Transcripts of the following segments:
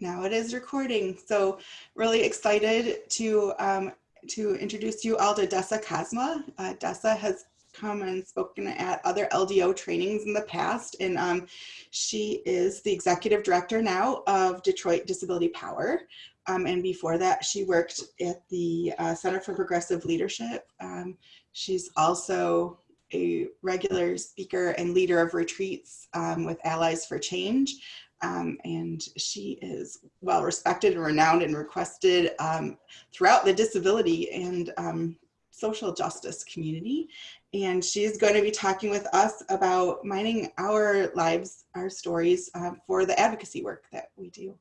Now it is recording. So really excited to um, to introduce you all to Dessa Cosma. Uh, Dessa has come and spoken at other LDO trainings in the past, and um, she is the executive director now of Detroit Disability Power. Um, and before that, she worked at the uh, Center for Progressive Leadership. Um, she's also a regular speaker and leader of retreats um, with Allies for Change. Um, and she is well respected and renowned and requested um, throughout the disability and um, social justice community. And she's going to be talking with us about mining our lives, our stories uh, for the advocacy work that we do.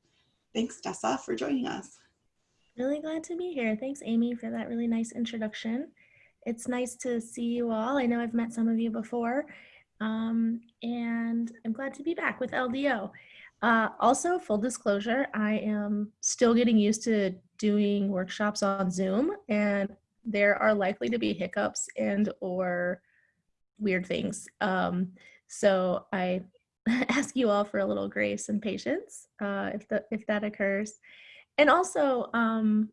Thanks, Dessa, for joining us. Really glad to be here. Thanks, Amy, for that really nice introduction. It's nice to see you all. I know I've met some of you before, um, and I'm glad to be back with LDO. Uh, also, full disclosure, I am still getting used to doing workshops on Zoom and there are likely to be hiccups and or weird things. Um, so I ask you all for a little grace and patience uh, if, the, if that occurs. And also, um,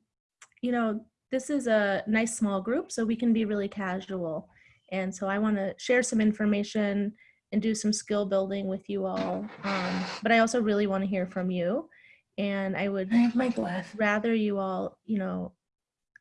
you know, this is a nice small group, so we can be really casual. And so I want to share some information and do some skill building with you all. Um, but I also really want to hear from you. And I would I my rather you all, you know,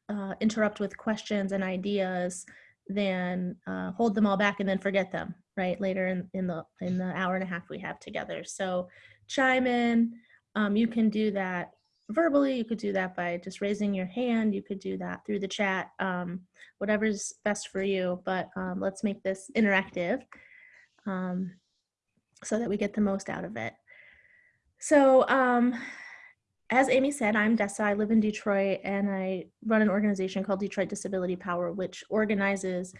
uh, interrupt with questions and ideas than uh, hold them all back and then forget them right later in, in the in the hour and a half we have together. So chime in. Um, you can do that verbally. You could do that by just raising your hand. You could do that through the chat. Um, whatever's best for you. But um, let's make this interactive um, so that we get the most out of it. So um, as Amy said, I'm Dessa. I live in Detroit and I run an organization called Detroit Disability Power, which organizes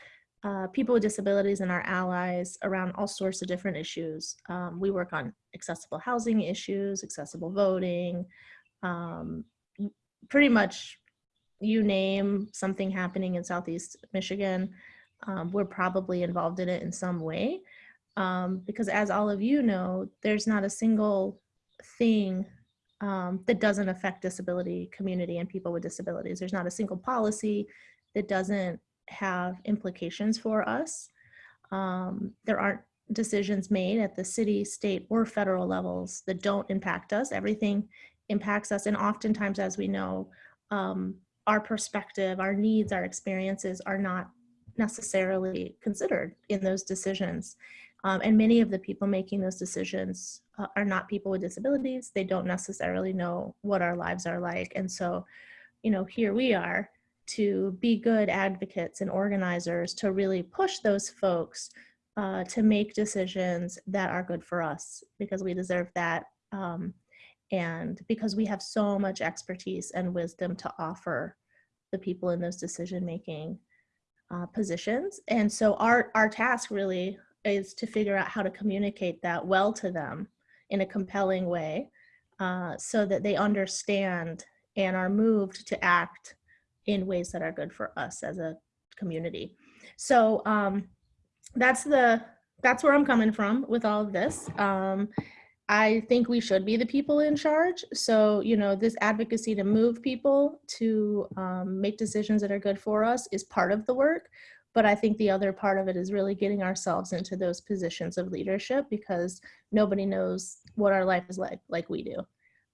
uh, people with disabilities and our allies around all sorts of different issues. Um, we work on accessible housing issues, accessible voting, um, pretty much you name something happening in Southeast Michigan, um, we're probably involved in it in some way um, because as all of you know, there's not a single thing um, that doesn't affect disability community and people with disabilities. There's not a single policy that doesn't have implications for us. Um, there aren't decisions made at the city, state, or federal levels that don't impact us. Everything impacts us. And oftentimes, as we know, um, our perspective, our needs, our experiences are not necessarily considered in those decisions. Um, and many of the people making those decisions uh, are not people with disabilities. They don't necessarily know what our lives are like. And so, you know, here we are to be good advocates and organizers to really push those folks uh, to make decisions that are good for us because we deserve that. Um, and because we have so much expertise and wisdom to offer the people in those decision making uh, positions. And so our, our task really is to figure out how to communicate that well to them in a compelling way uh, so that they understand and are moved to act in ways that are good for us as a community. So um, that's the that's where I'm coming from with all of this. Um, I think we should be the people in charge. So, you know, this advocacy to move people to um, make decisions that are good for us is part of the work. But I think the other part of it is really getting ourselves into those positions of leadership because nobody knows what our life is like like we do.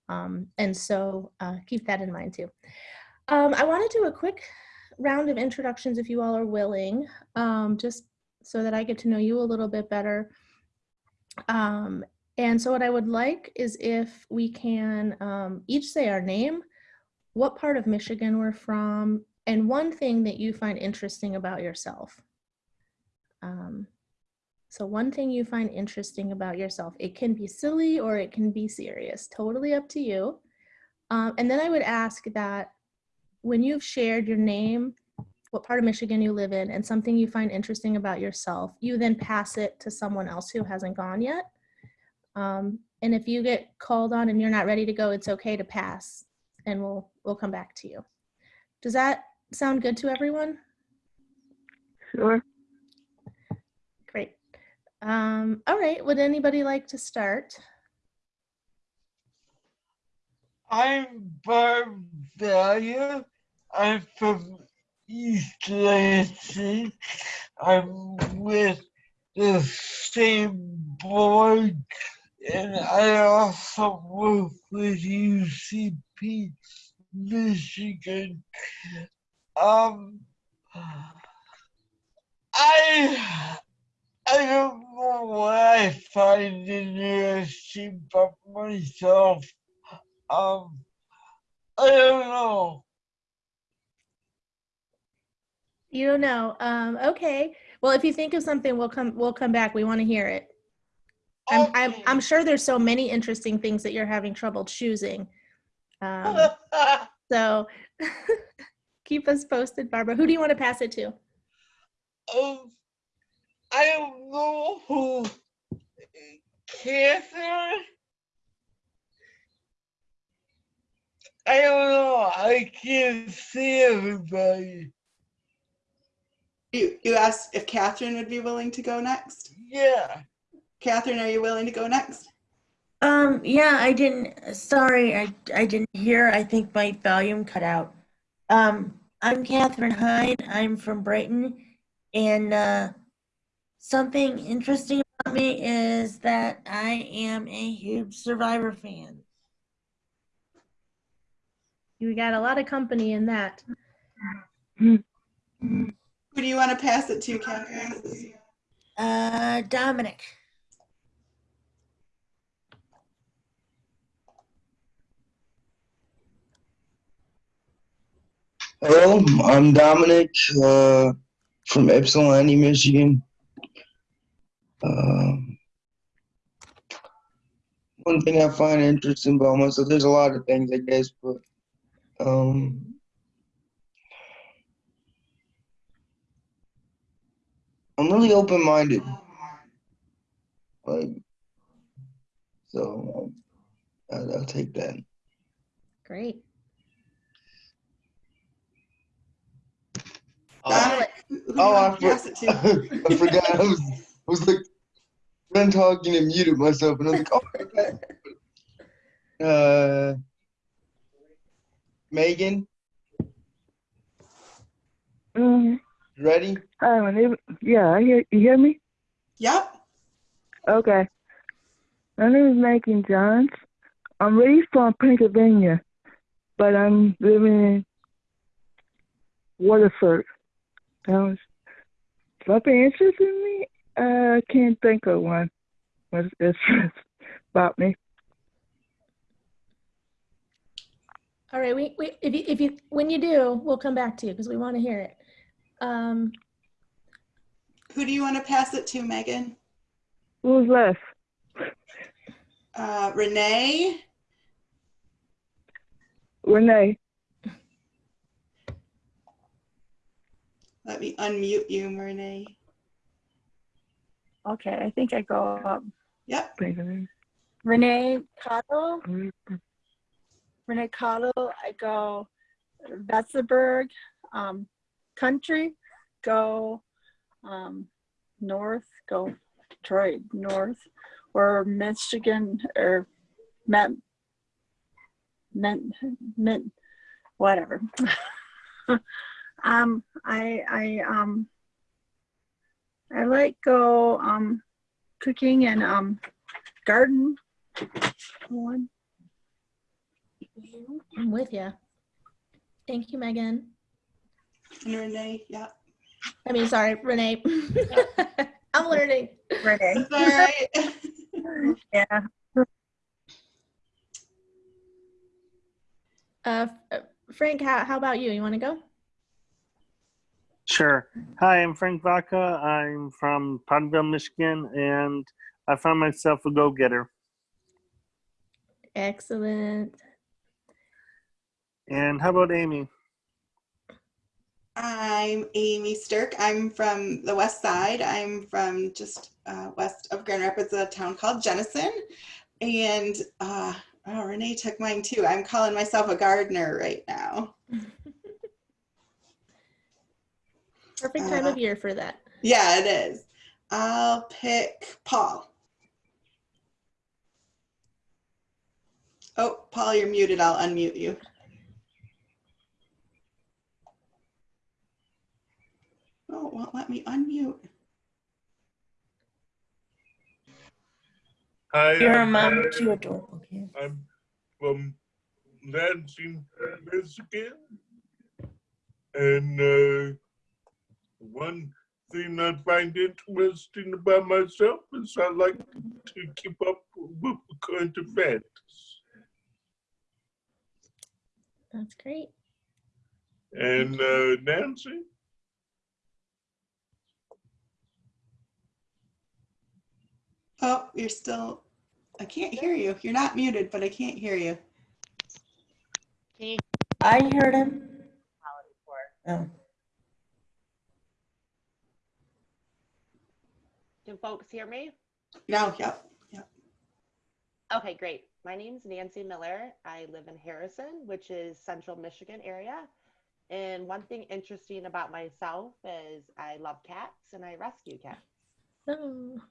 Um, and so uh, keep that in mind too. Um, I want to do a quick round of introductions if you all are willing, um, just so that I get to know you a little bit better. Um, and so what I would like is if we can um, each say our name, what part of Michigan we're from, and one thing that you find interesting about yourself. Um, so one thing you find interesting about yourself, it can be silly or it can be serious, totally up to you. Um, and then I would ask that when you've shared your name, what part of Michigan you live in, and something you find interesting about yourself, you then pass it to someone else who hasn't gone yet. Um, and if you get called on and you're not ready to go, it's okay to pass and we'll, we'll come back to you. Does that sound good to everyone? Sure. Great. Um, all right, would anybody like to start? I'm Barb Dahlia. I'm from East Lansing. I'm with the same board, and I also work with UCP Michigan. Um, I I don't know what I find interesting about myself. Um, I don't know. You don't know. Um, okay. Well, if you think of something, we'll come, we'll come back. We want to hear it. I'm, I'm, I'm sure there's so many interesting things that you're having trouble choosing. Um, so keep us posted, Barbara. Who do you want to pass it to? um, I don't know who Catherine. I don't know. I can't see everybody. You, you asked if Catherine would be willing to go next. Yeah. Catherine, are you willing to go next? Um, yeah, I didn't, sorry, I, I didn't hear. I think my volume cut out. Um, I'm Catherine Hyde. I'm from Brighton. And, uh, something interesting about me is that I am a huge Survivor fan. You got a lot of company in that. Who do you want to pass it to, Catherine? Uh, Dominic. Hello, I'm Dominic uh, from Ypsilanti, Michigan. Um, one thing I find interesting about myself, there's a lot of things, I guess, but um, I'm really open-minded. Like, so I'll, I'll take that. Great. Dominic, who who do you Oh, I want to pass it to? I forgot. I was, I was like, done talking and muted myself, and I was like, oh, okay. Uh, Megan, Mm, ready? hi, my name. Yeah, I hear you. Hear me? Yep. Okay. My name is Megan Johns. I'm really from Pennsylvania, but I'm living in Waterford. Sounds something interesting me. I can't think of one. What's it's about me. All right. We, we, if you, if you, when you do, we'll come back to you because we want to hear it. Um, Who do you want to pass it to, Megan? Who's left? Uh, Renee? Renee. Let me unmute you, Renee. Okay, I think I go up. Yep. Renee Cottle, Renee Cottle, I go Betzeberg, um, country, go, um, north, go Detroit, north, or Michigan, or Met, Met, Met, whatever. um, I, I, um, I like go, um, cooking and, um, garden one. I'm with you. Thank you, Megan. And Renee, yep. I mean, sorry, Renee. I'm learning. Renee. That's all right. Yeah. Uh, Frank, how, how about you? You want to go? Sure. Hi, I'm Frank Vaca. I'm from Potterville, Michigan, and I found myself a go-getter. Excellent. And how about Amy? I'm Amy Stirk. I'm from the west side. I'm from just uh, west of Grand Rapids, a town called Jenison. And uh, oh, Renee took mine too. I'm calling myself a gardener right now. Perfect time of year for that. Yeah, it is. I'll pick Paul. Oh, Paul, you're muted. I'll unmute you. Oh, won't let me unmute. Hi, You're a I'm, mom uh, to adorable kids. I'm from Lansing, Michigan. And uh, one thing I find interesting about myself is I like to keep up with current events. That's great. And uh, Nancy? Oh, you're still, I can't hear you. You're not muted, but I can't hear you. Can you I heard him. Oh, can folks hear me? Now, No, yep. Okay, great. My name's Nancy Miller. I live in Harrison, which is central Michigan area. And one thing interesting about myself is I love cats and I rescue cats. Oh.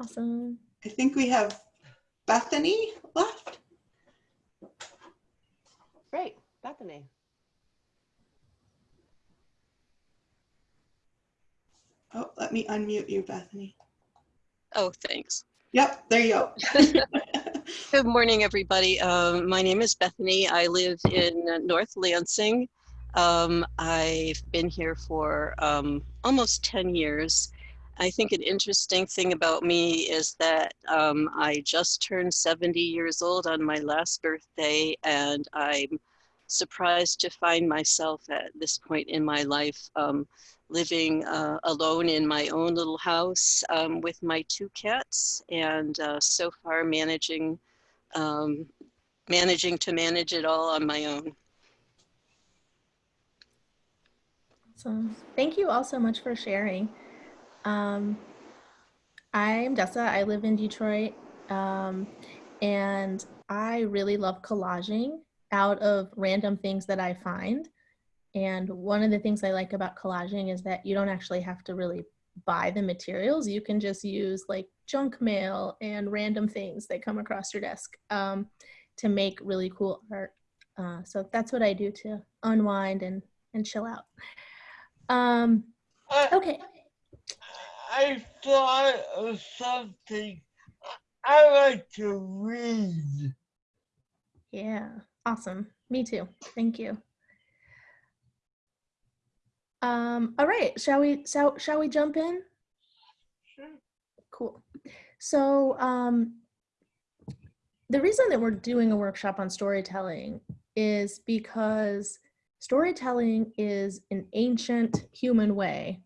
Awesome. I think we have Bethany left. Great, Bethany. Oh, let me unmute you, Bethany. Oh, thanks. Yep, there you go. Good morning, everybody. Um, my name is Bethany. I live in North Lansing. Um, I've been here for um, almost 10 years. I think an interesting thing about me is that um, I just turned 70 years old on my last birthday, and I'm surprised to find myself at this point in my life um, living uh, alone in my own little house um, with my two cats, and uh, so far managing um, managing to manage it all on my own. Awesome. Thank you all so much for sharing. Um, I'm Dessa. I live in Detroit. Um, and I really love collaging out of random things that I find. And one of the things I like about collaging is that you don't actually have to really buy the materials. You can just use like junk mail and random things that come across your desk um, to make really cool art. Uh, so that's what I do to unwind and, and chill out. Um, I, okay. I thought of something. I like to read. Yeah, awesome. Me too. Thank you. Um, all right, shall we shall, shall we jump in? Sure. Cool. So um, the reason that we're doing a workshop on storytelling is because storytelling is an ancient human way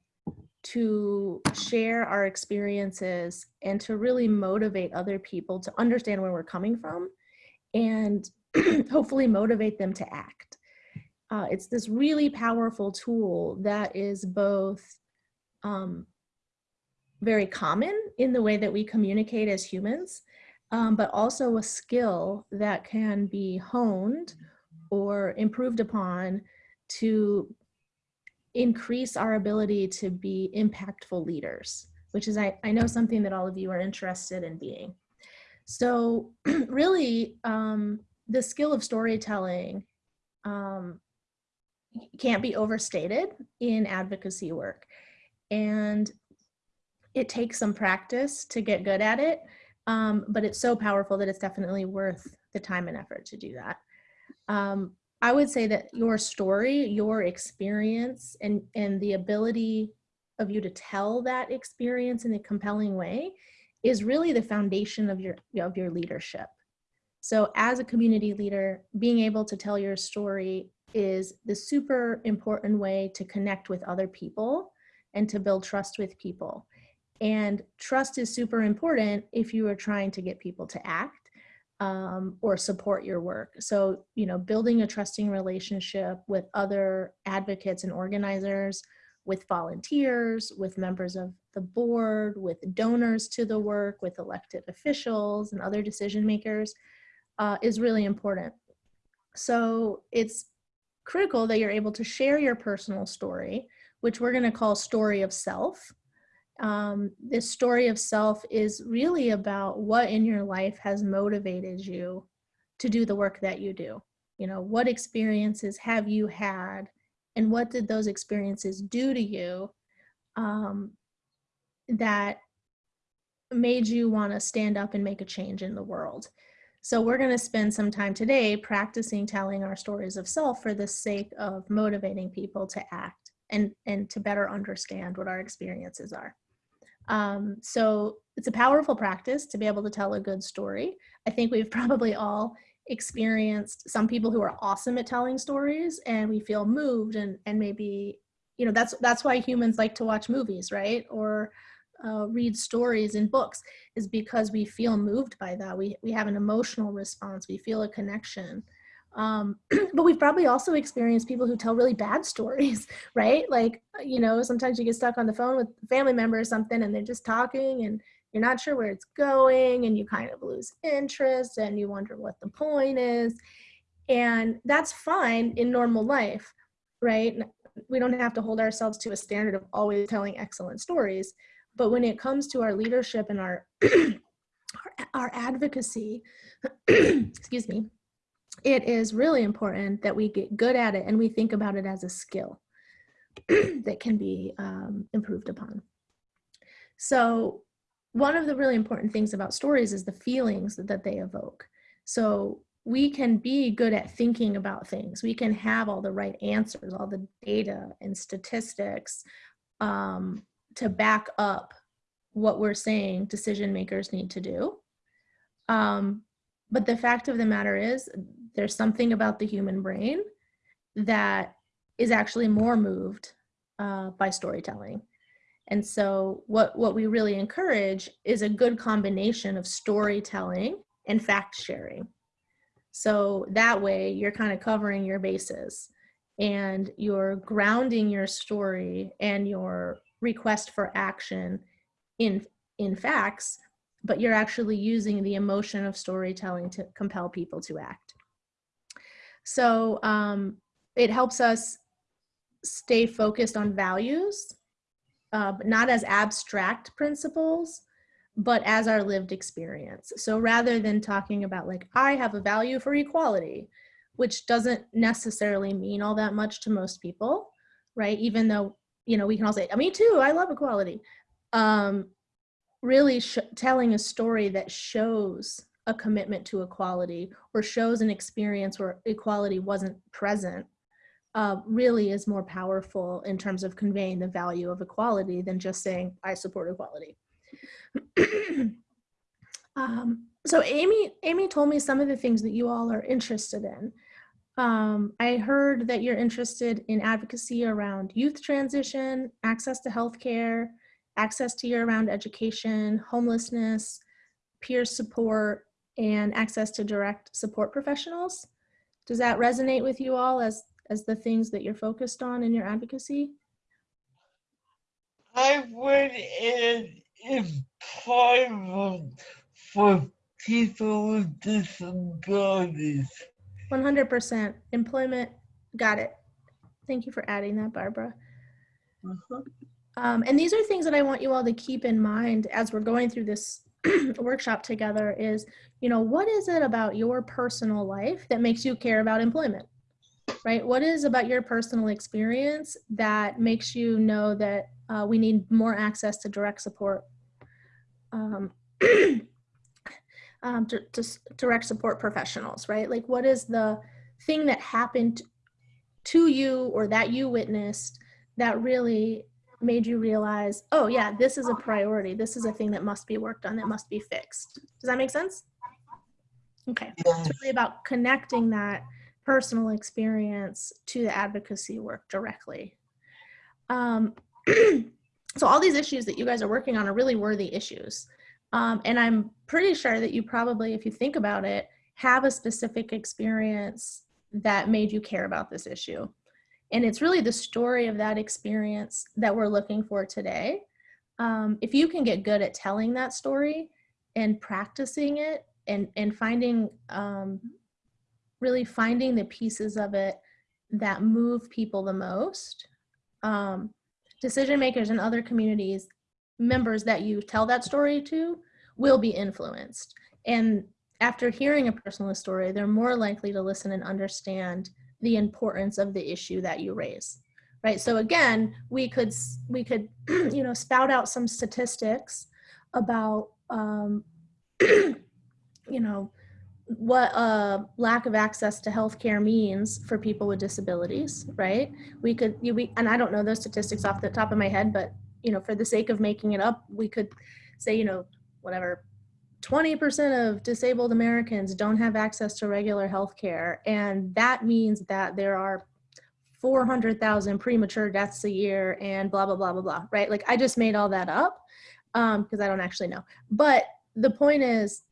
to share our experiences and to really motivate other people to understand where we're coming from and hopefully motivate them to act. Uh, it's this really powerful tool that is both um, very common in the way that we communicate as humans, um, but also a skill that can be honed or improved upon to increase our ability to be impactful leaders, which is, I, I know, something that all of you are interested in being. So really, um, the skill of storytelling um, can't be overstated in advocacy work. And it takes some practice to get good at it, um, but it's so powerful that it's definitely worth the time and effort to do that. Um, I would say that your story, your experience, and, and the ability of you to tell that experience in a compelling way is really the foundation of your, of your leadership. So as a community leader, being able to tell your story is the super important way to connect with other people and to build trust with people. And trust is super important if you are trying to get people to act um, or support your work. So, you know, building a trusting relationship with other advocates and organizers, with volunteers, with members of the board, with donors to the work, with elected officials and other decision makers uh, is really important. So it's critical that you're able to share your personal story, which we're going to call story of self, um, this story of self is really about what in your life has motivated you to do the work that you do. You know, what experiences have you had and what did those experiences do to you um, that made you want to stand up and make a change in the world? So we're going to spend some time today practicing telling our stories of self for the sake of motivating people to act and, and to better understand what our experiences are. Um, so it's a powerful practice to be able to tell a good story. I think we've probably all experienced some people who are awesome at telling stories and we feel moved and, and maybe, you know, that's, that's why humans like to watch movies, right? Or uh, read stories in books is because we feel moved by that. We, we have an emotional response. We feel a connection. Um, but we've probably also experienced people who tell really bad stories, right? Like, you know, sometimes you get stuck on the phone with a family member or something and they're just talking and you're not sure where it's going and you kind of lose interest and you wonder what the point is. And that's fine in normal life, right? We don't have to hold ourselves to a standard of always telling excellent stories. But when it comes to our leadership and our, our, our advocacy, excuse me, it is really important that we get good at it and we think about it as a skill that can be um, improved upon. So one of the really important things about stories is the feelings that, they evoke. So we can be good at thinking about things. We can have all the right answers, all the data and statistics um, to back up what we're saying decision makers need to do. Um, but the fact of the matter is there's something about the human brain that is actually more moved uh, by storytelling. And so what, what we really encourage is a good combination of storytelling and fact sharing. So that way you're kind of covering your bases and you're grounding your story and your request for action in, in facts, but you're actually using the emotion of storytelling to compel people to act. So um, it helps us stay focused on values, uh, but not as abstract principles, but as our lived experience. So rather than talking about like, I have a value for equality, which doesn't necessarily mean all that much to most people, right? Even though, you know, we can all say, me too, I love equality. Um, really telling a story that shows a commitment to equality or shows an experience where equality wasn't present uh, really is more powerful in terms of conveying the value of equality than just saying, I support equality. um, so Amy, Amy told me some of the things that you all are interested in. Um, I heard that you're interested in advocacy around youth transition, access to healthcare, access to year-round education, homelessness, peer support, and access to direct support professionals. Does that resonate with you all as, as the things that you're focused on in your advocacy? I would add employment for people with disabilities. 100% employment, got it. Thank you for adding that, Barbara. Uh -huh. um, and these are things that I want you all to keep in mind as we're going through this workshop together is, you know, what is it about your personal life that makes you care about employment? Right? What is about your personal experience that makes you know that uh, we need more access to direct support, um, um, to, to direct support professionals, right? Like what is the thing that happened to you or that you witnessed that really made you realize, oh yeah, this is a priority. This is a thing that must be worked on, that must be fixed. Does that make sense? Okay, it's really about connecting that personal experience to the advocacy work directly. Um, so all these issues that you guys are working on are really worthy issues. Um, and I'm pretty sure that you probably, if you think about it, have a specific experience that made you care about this issue. And it's really the story of that experience that we're looking for today. Um, if you can get good at telling that story and practicing it and, and finding, um, really finding the pieces of it that move people the most, um, decision makers in other communities members that you tell that story to will be influenced. And after hearing a personal story, they're more likely to listen and understand the importance of the issue that you raise. Right. So again, we could we could you know spout out some statistics about um, you know what uh, lack of access to healthcare means for people with disabilities, right? We could, you, we, and I don't know those statistics off the top of my head, but you know, for the sake of making it up, we could say, you know, whatever, 20% of disabled Americans don't have access to regular healthcare, and that means that there are 400,000 premature deaths a year, and blah blah blah blah blah, right? Like I just made all that up um, because I don't actually know, but the point is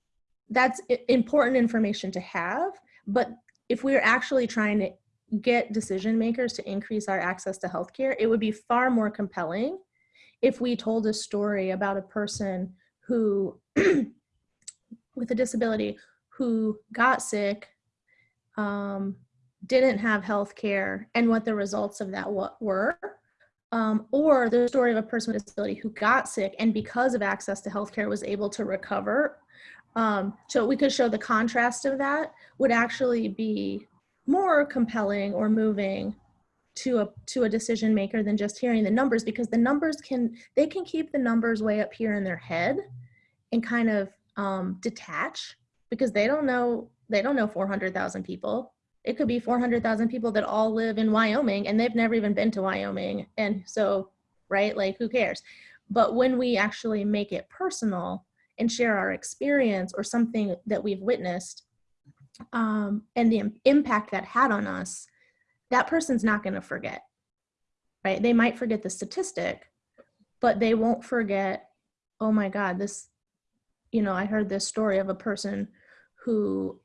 that's important information to have. But if we're actually trying to get decision makers to increase our access to healthcare it would be far more compelling if we told a story about a person who with a disability who got sick um, didn't have health care and what the results of that were um, or the story of a person with a disability who got sick and because of access to health care was able to recover um, so we could show the contrast of that would actually be more compelling or moving to a to a decision maker than just hearing the numbers because the numbers can they can keep the numbers way up here in their head and kind of um, detach because they don't know they don't know 400,000 people. It could be 400,000 people that all live in Wyoming and they've never even been to Wyoming and so right like who cares. But when we actually make it personal and share our experience or something that we've witnessed um, and the impact that had on us, that person's not going to forget, right? They might forget the statistic, but they won't forget, oh my God, this, you know, I heard this story of a person who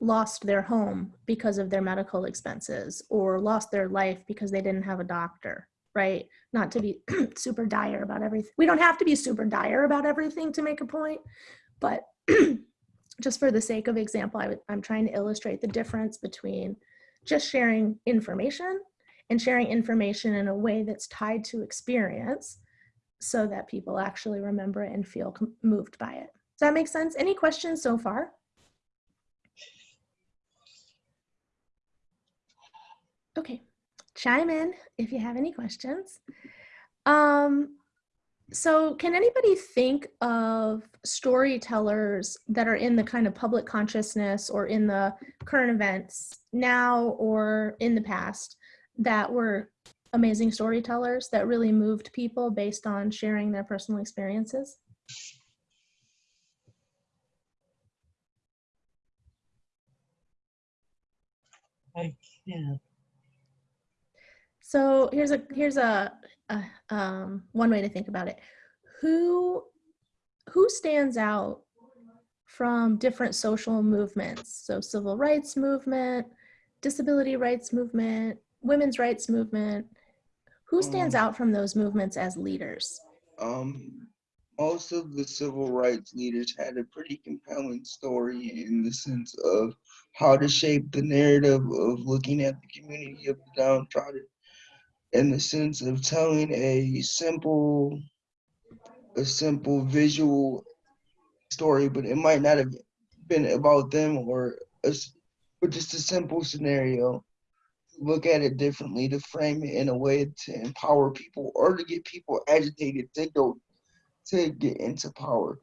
lost their home because of their medical expenses or lost their life because they didn't have a doctor right not to be super dire about everything we don't have to be super dire about everything to make a point but just for the sake of example I i'm trying to illustrate the difference between just sharing information and sharing information in a way that's tied to experience so that people actually remember it and feel moved by it. Does that make sense? Any questions so far? Okay, chime in if you have any questions. Um, so can anybody think of storytellers that are in the kind of public consciousness or in the current events now or in the past that were amazing storytellers that really moved people based on sharing their personal experiences? I can't. So here's a here's a, a um, one way to think about it. Who who stands out from different social movements? So civil rights movement, disability rights movement, women's rights movement. Who stands Um, out from those movements as leaders? Um, most of the civil rights leaders had a pretty compelling story in the sense of how to shape the narrative of looking at the community of the downtrodden in the sense of telling a simple a simple visual story but it might not have been about them or a, just a simple scenario. Look at it differently to frame it in a way to empower people or to get people agitated to go to get into power.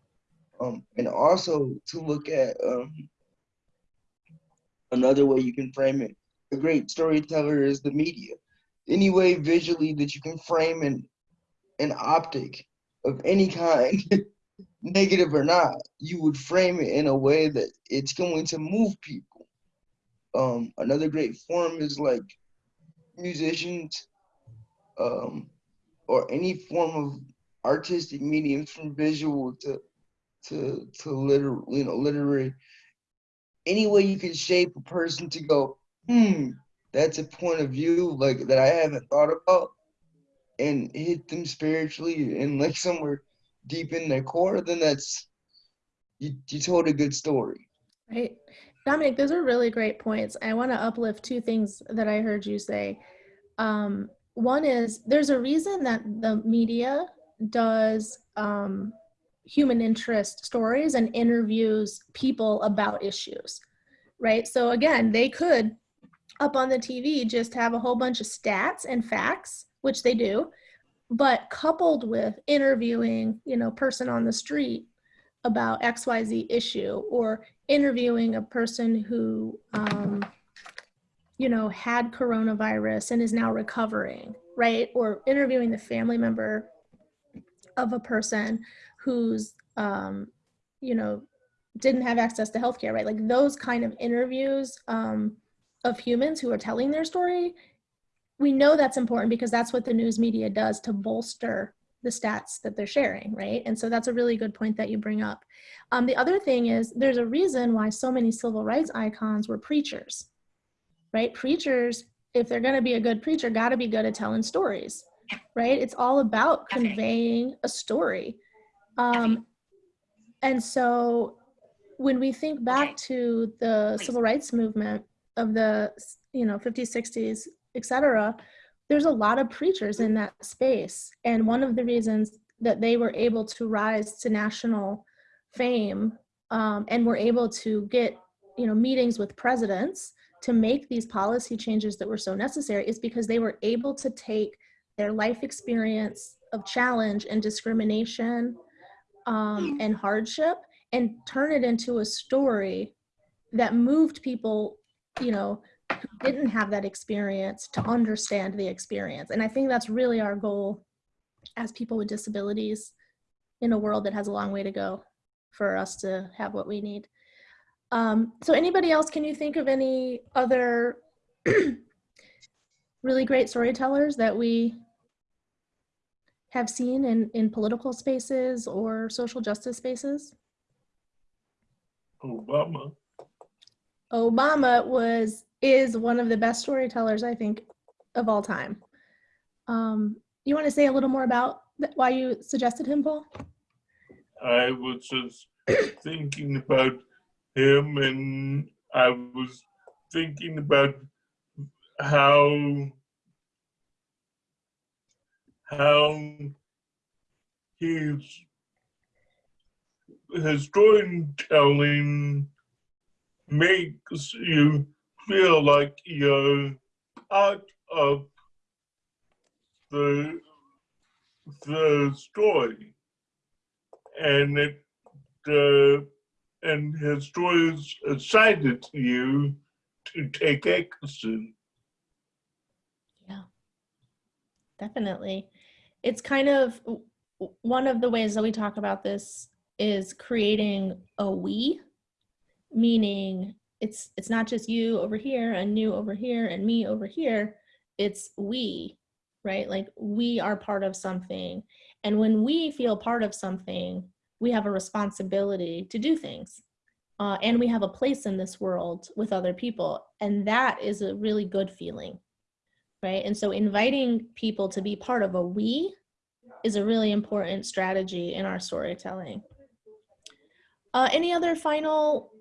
Um, and also to look at um, another way you can frame it. A great storyteller is the media any way visually that you can frame an an optic of any kind negative or not you would frame it in a way that it's going to move people. Um, another great form is like musicians um, or any form of artistic mediums from visual to to to liter you know literary. Any way you can shape a person to go hmm that's a point of view like that i haven't thought about and hit them spiritually and like somewhere deep in their core then that's you, you told a good story Right. Dominic, those are really great points. I want to uplift two things that I heard you say. Um, one is there's a reason that the media does um, human interest stories and interviews people about issues, right? So again, they could up on the TV just have a whole bunch of stats and facts, which they do, but coupled with interviewing, you know, person on the street about XYZ issue or interviewing a person who, um, you know, had coronavirus and is now recovering, right? Or interviewing the family member of a person who's, um, you know, didn't have access to healthcare, right? Like those kind of interviews um, of humans who are telling their story, we know that's important because that's what the news media does to bolster the stats that they're sharing, right? And so that's a really good point that you bring up. Um, the other thing is there's a reason why so many civil rights icons were preachers, right? Preachers, if they're going to be a good preacher, got to be good at telling stories, right? It's all about conveying a story. Um, and so when we think back to the civil rights movement of the, you know, 50s, 60s, et cetera, there's a lot of preachers in that space. And one of the reasons that they were able to rise to national fame um, and were able to get, you know, meetings with presidents to make these policy changes that were so necessary is because they were able to take their life experience of challenge and discrimination um, and hardship and turn it into a story that moved people, you know, who didn't have that experience to understand the experience. And I think that's really our goal as people with disabilities in a world that has a long way to go for us to have what we need. Um, so anybody else, can you think of any other really great storytellers that we have seen in, in political spaces or social justice spaces? Obama. Obama was is one of the best storytellers I think of all time. Um, you want to say a little more about why you suggested him, Paul? I was just thinking about him and I was thinking about how how his his storytelling makes you feel like you're part of the the story. And it uh, and his stories excited you to take action. Yeah, definitely. It's kind of one of the ways that we talk about this is creating a we, meaning it's it's not just you over here and you over here and me over here. It's we, right? Like we are part of something. And when we feel part of something, we have a responsibility to do things. Uh, and we have a place in this world with other people. And that is a really good feeling right? And so inviting people to be part of a we is a really important strategy in our storytelling. Uh, any other final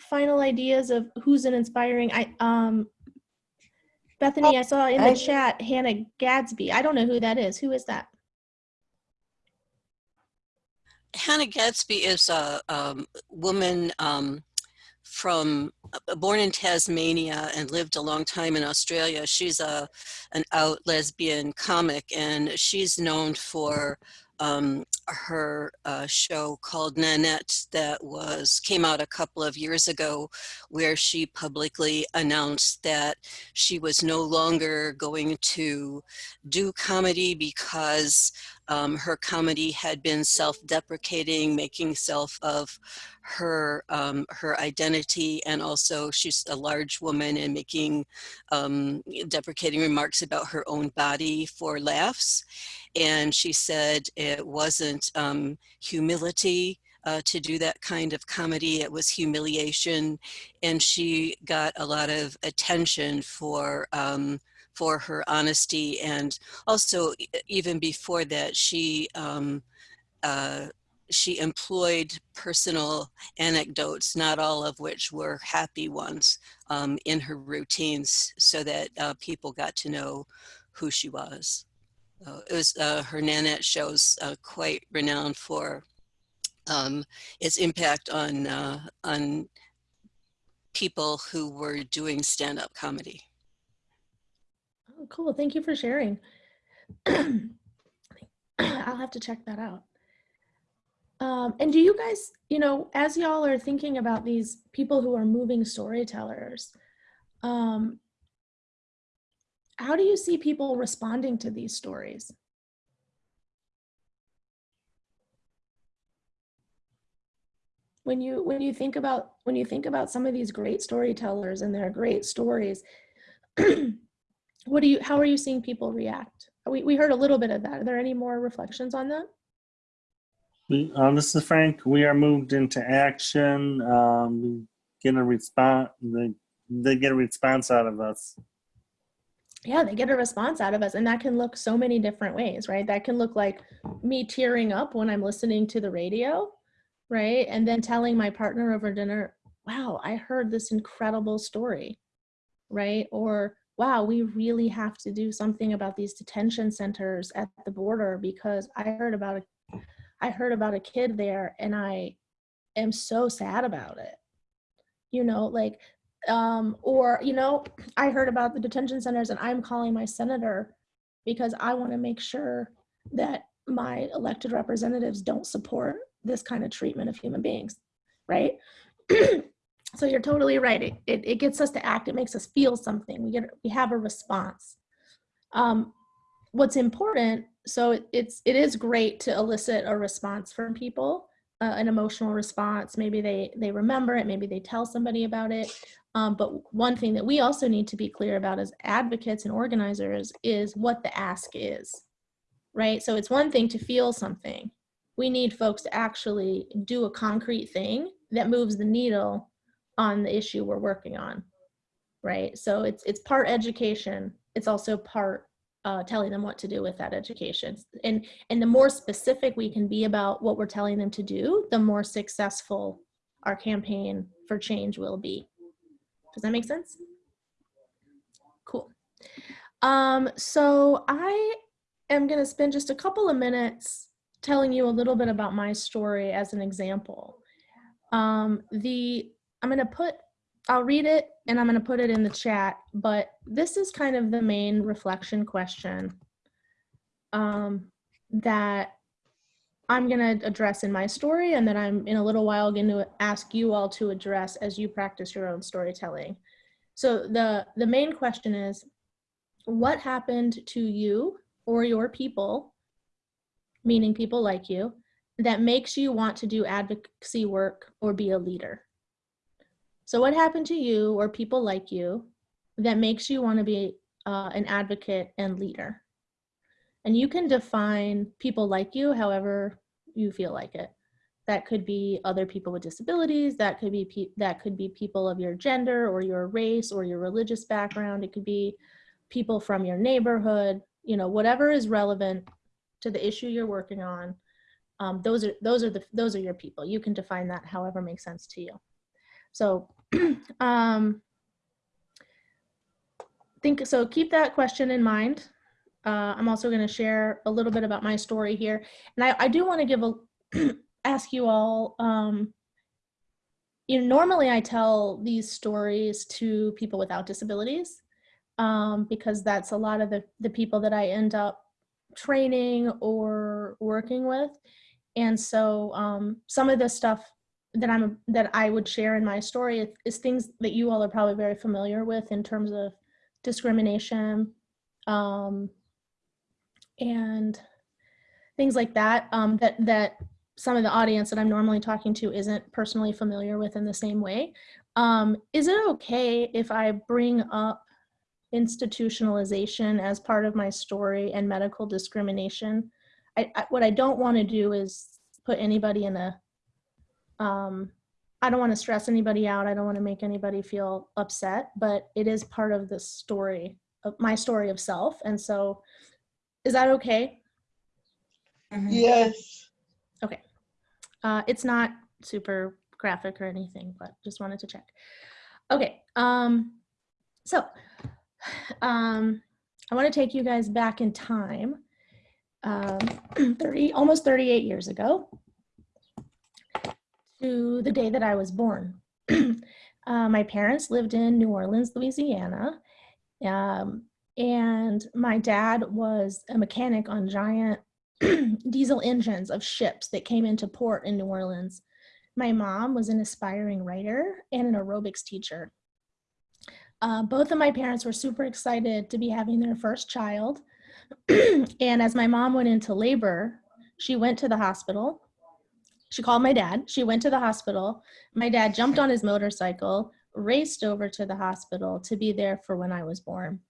final ideas of who's an inspiring? I um, Bethany, I saw in the I- chat Hannah Gadsby. I don't know who that is. Who is that? Hannah Gadsby is a um, woman um, from uh, born in Tasmania and lived a long time in Australia. She's a an out lesbian comic, and she's known for um, her uh, show called Nanette that was came out a couple of years ago, where she publicly announced that she was no longer going to do comedy because um, her comedy had been self-deprecating, making self of her um, her identity, and also she's a large woman and making um, deprecating remarks about her own body for laughs. And she said it wasn't um, humility uh, to do that kind of comedy. It was humiliation, and she got a lot of attention for um, for her honesty and also even before that she um, uh, she employed personal anecdotes not all of which were happy ones um, in her routines so that uh, people got to know who she was uh, it was uh, her Nanette shows uh, quite renowned for um, its impact on uh, on people who were doing stand-up comedy. Cool. Thank you for sharing. I'll have to check that out. Um, and do you guys, you know, as y'all are thinking about these people who are moving storytellers, um, how do you see people responding to these stories? When you when you think about when you think about some of these great storytellers and their great stories, what do you how are you seeing people react? We we heard a little bit of that. Are there any more reflections on that? Uh, this is Frank. We are moved into action. Um, we get a response. They, they get a response out of us. yeah, they get a response out of us. And that can look so many different ways, right? That can look like me tearing up when I'm listening to the radio, right? And then telling my partner over dinner, wow, I heard this incredible story, right? Or, wow, we really have to do something about these detention centers at the border because I heard about a I heard about a kid there and I am so sad about it. You know, like um, or you know i heard about the detention centers and i'm calling my senator because i want to make sure that my elected representatives don't support this kind of treatment of human beings right so you're totally right. It, it, it gets us to act. It makes us feel something. We get we have a response. Um, what's important so it, it's it is great to elicit a response from people uh, an emotional response. Maybe they they remember it. Maybe they tell somebody about it. Um, but one thing that we also need to be clear about as advocates and organizers is what the ask is, right? So it's one thing to feel something. We need folks to actually do a concrete thing that moves the needle on the issue we're working on, right? So it's it's part education. It's also part uh, telling them what to do with that education. And and the more specific we can be about what we're telling them to do, the more successful our campaign for change will be. Does that make sense? Cool. Um, so I am going to spend just a couple of minutes telling you a little bit about my story as an example. Um, the I'm going to put I'll read it and I'm going to put it in the chat, but this is kind of the main reflection question um, that I'm going to address in my story and then I'm in a little while going to ask you all to address as you practice your own storytelling. So the, the main question is, what happened to you or your people, meaning people like you, that makes you want to do advocacy work or be a leader? So what happened to you or people like you that makes you want to be uh, an advocate and leader? And you can define people like you however you feel like it. That could be other people with disabilities, that could be that could be people of your gender or your race or your religious background. It could be people from your neighborhood, you know, whatever is relevant to the issue you're working on. Um, those are those are the those are your people. You can define that however makes sense to you. So um, think so keep that question in mind uh, I'm also going to share a little bit about my story here. And I, I do want to give a, ask you all, um, you know, normally I tell these stories to people without disabilities um, because that's a lot of the, the people that I end up training or working with. And so um, some of this stuff that I'm that I would share in my story is, things that you all are probably very familiar with in terms of discrimination, um, and things like that um, that that some of the audience that I'm normally talking to isn't personally familiar with in the same way. Um, is it okay if I bring up institutionalization as part of my story and medical discrimination? I, I, what I don't want to do is put anybody in a, um, I don't want to stress anybody out. I don't want to make anybody feel upset, but it is part of the story of my story of self. And so is that okay? Yes. Okay. Uh, it's not super graphic or anything, but just wanted to check. Okay. Um, so um, I want to take you guys back in time um, 30, almost 38 years ago to the day that I was born. uh, my parents lived in New Orleans, Louisiana. Um, and my dad was a mechanic on giant diesel engines of ships that came into port in New Orleans. My mom was an aspiring writer and an aerobics teacher. Uh, both of my parents were super excited to be having their first child. and as my mom went into labor, she went to the hospital. She called my dad. She went to the hospital. My dad jumped on his motorcycle, raced over to the hospital to be there for when I was born.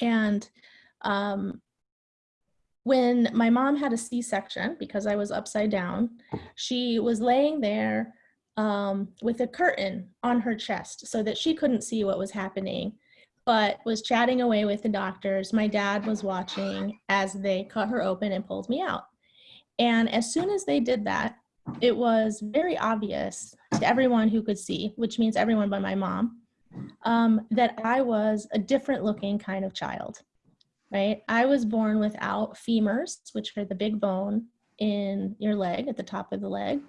And um, when my mom had a C-section because I was upside down, she was laying there um, with a curtain on her chest so that she couldn't see what was happening, but was chatting away with the doctors. My dad was watching as they cut her open and pulled me out. And as soon as they did that, it was very obvious to everyone who could see, which means everyone but my mom, um, that I was a different looking kind of child right? I was born without femurs, which are the big bone in your leg, at the top of the leg,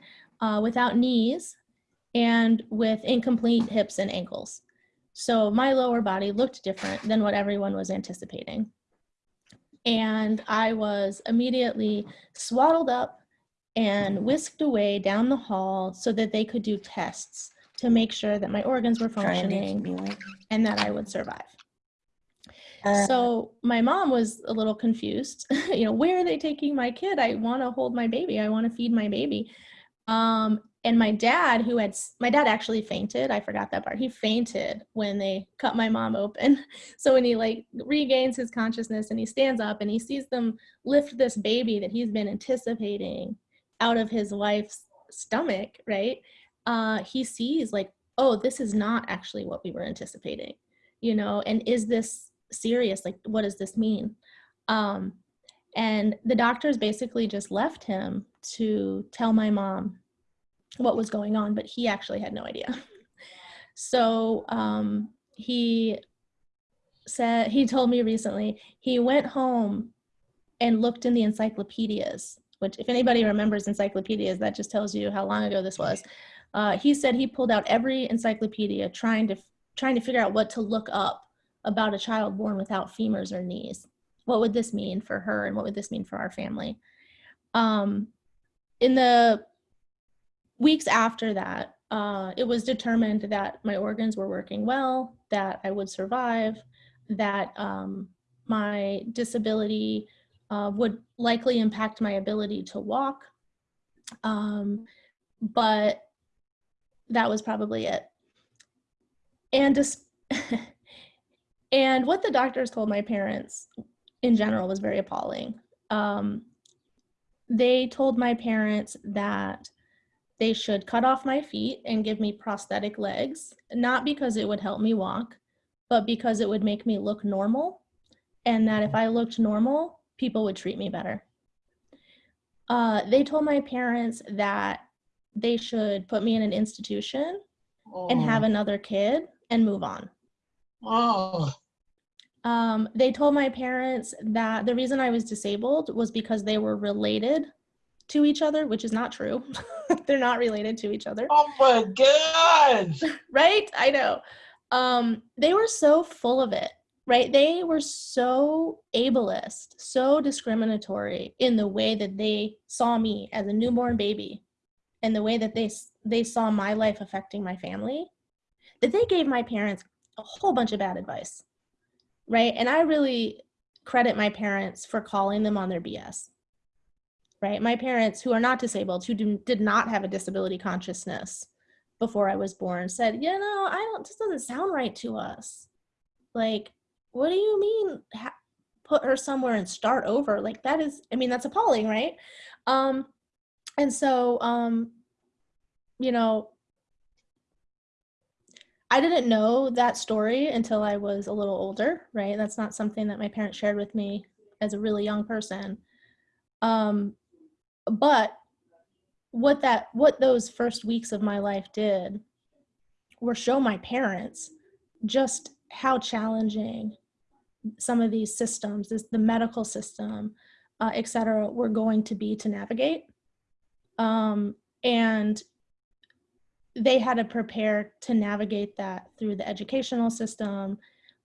uh, without knees, and with incomplete hips and ankles. So my lower body looked different than what everyone was anticipating. And I was immediately swaddled up and whisked away down the hall so that they could do tests to make sure that my organs were functioning and that I would survive. Uh, So my mom was a little confused. you know, where are they taking my kid? I want to hold my baby. I want to feed my baby. Um, and my dad, who had my dad actually fainted. I forgot that part. He fainted when they cut my mom open. So when he like regains his consciousness and he stands up and he sees them lift this baby that he's been anticipating out of his wife's stomach, right? Uh, he sees like, oh, this is not actually what we were anticipating, you know. And is this serious like what does this mean um and the doctors basically just left him to tell my mom what was going on but he actually had no idea so um he said he told me recently he went home and looked in the encyclopedias which if anybody remembers encyclopedias that just tells you how long ago this was uh, he said he pulled out every encyclopedia trying to trying to figure out what to look up about a child born without femurs or knees. What would this mean for her and what would this mean for our family? Um, in the weeks after that, uh, it was determined that my organs were working well, that I would survive, that um, my disability uh, would likely impact my ability to walk. Um, but that was probably it. And And what the doctors told my parents in general was very appalling. Um, they told my parents that they should cut off my feet and give me prosthetic legs, not because it would help me walk, but because it would make me look normal. And that if I looked normal, people would treat me better. Uh, they told my parents that they should put me in an institution and have another kid and move on. Oh, Um, they told my parents that the reason I was disabled was because they were related to each other, which is not true. They're not related to each other, oh my God. right? I know. Um, they were so full of it, right? They were so ableist, so discriminatory in the way that they saw me as a newborn baby and the way that they they saw my life affecting my family that they gave my parents a whole bunch of bad advice right and i really credit my parents for calling them on their bs right my parents who are not disabled who do, did not have a disability consciousness before i was born said you know i don't this doesn't sound right to us like what do you mean ha- put her somewhere and start over like that is i mean that's appalling right um and so um you know I didn't know that story until I was a little older, right? That's not something that my parents shared with me as a really young person. Um, but what that what those first weeks of my life did were show my parents just how challenging some of these systems, this the medical system, uh, et cetera, were going to be to navigate. Um, and they had to prepare to navigate that through the educational system,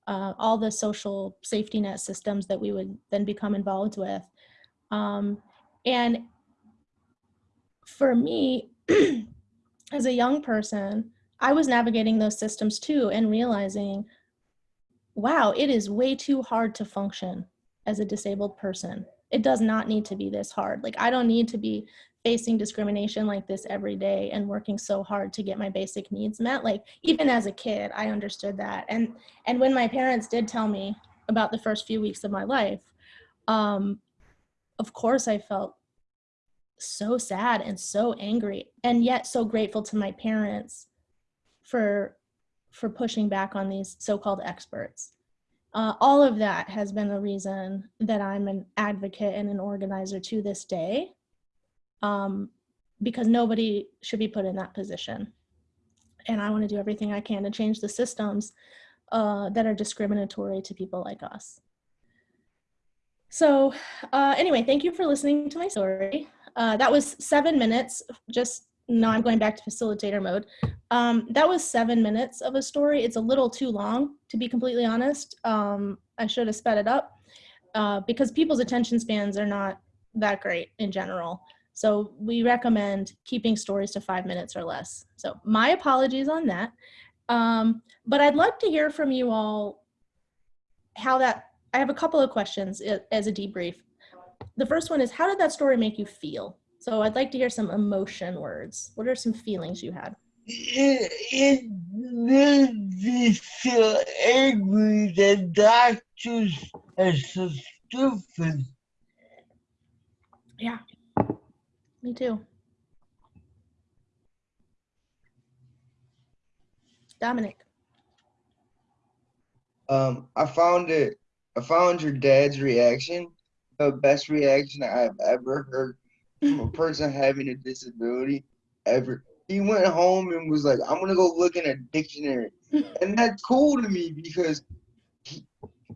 uh, all the social safety net systems that we would then become involved with. Um, and for me, as a young person, I was navigating those systems too and realizing, wow, it is way too hard to function as a disabled person. It does not need to be this hard. Like, I don't need to be facing discrimination like this every day and working so hard to get my basic needs met like even as a kid i understood that and and when my parents did tell me about the first few weeks of my life um of course i felt so sad and so angry and yet so grateful to my parents for for pushing back on these so-called experts uh, all of that has been the reason that i'm an advocate and an organizer to this day um, because nobody should be put in that position. And I want to do everything I can to change the systems uh, that are discriminatory to people like us. So uh, anyway, thank you for listening to my story. Uh, that was seven minutes, just now I'm going back to facilitator mode. Um, that was seven minutes of a story. It's a little too long, to be completely honest. Um, I should have sped it up uh, because people's attention spans are not that great in general. So we recommend keeping stories to five minutes or less. So my apologies on that. Um, but I'd like to hear from you all how that, I have a couple of questions as a debrief. The first one is, how did that story make you feel? So I'd like to hear some emotion words. What are some feelings you had? It, it made me feel angry that doctors are so stupid. Yeah, me too. Dominic. Um, I found it. I found your dad's reaction the best reaction I've ever heard from a person having a disability ever. He went home and was like, "I'm gonna go look in a dictionary," and that's cool to me because he,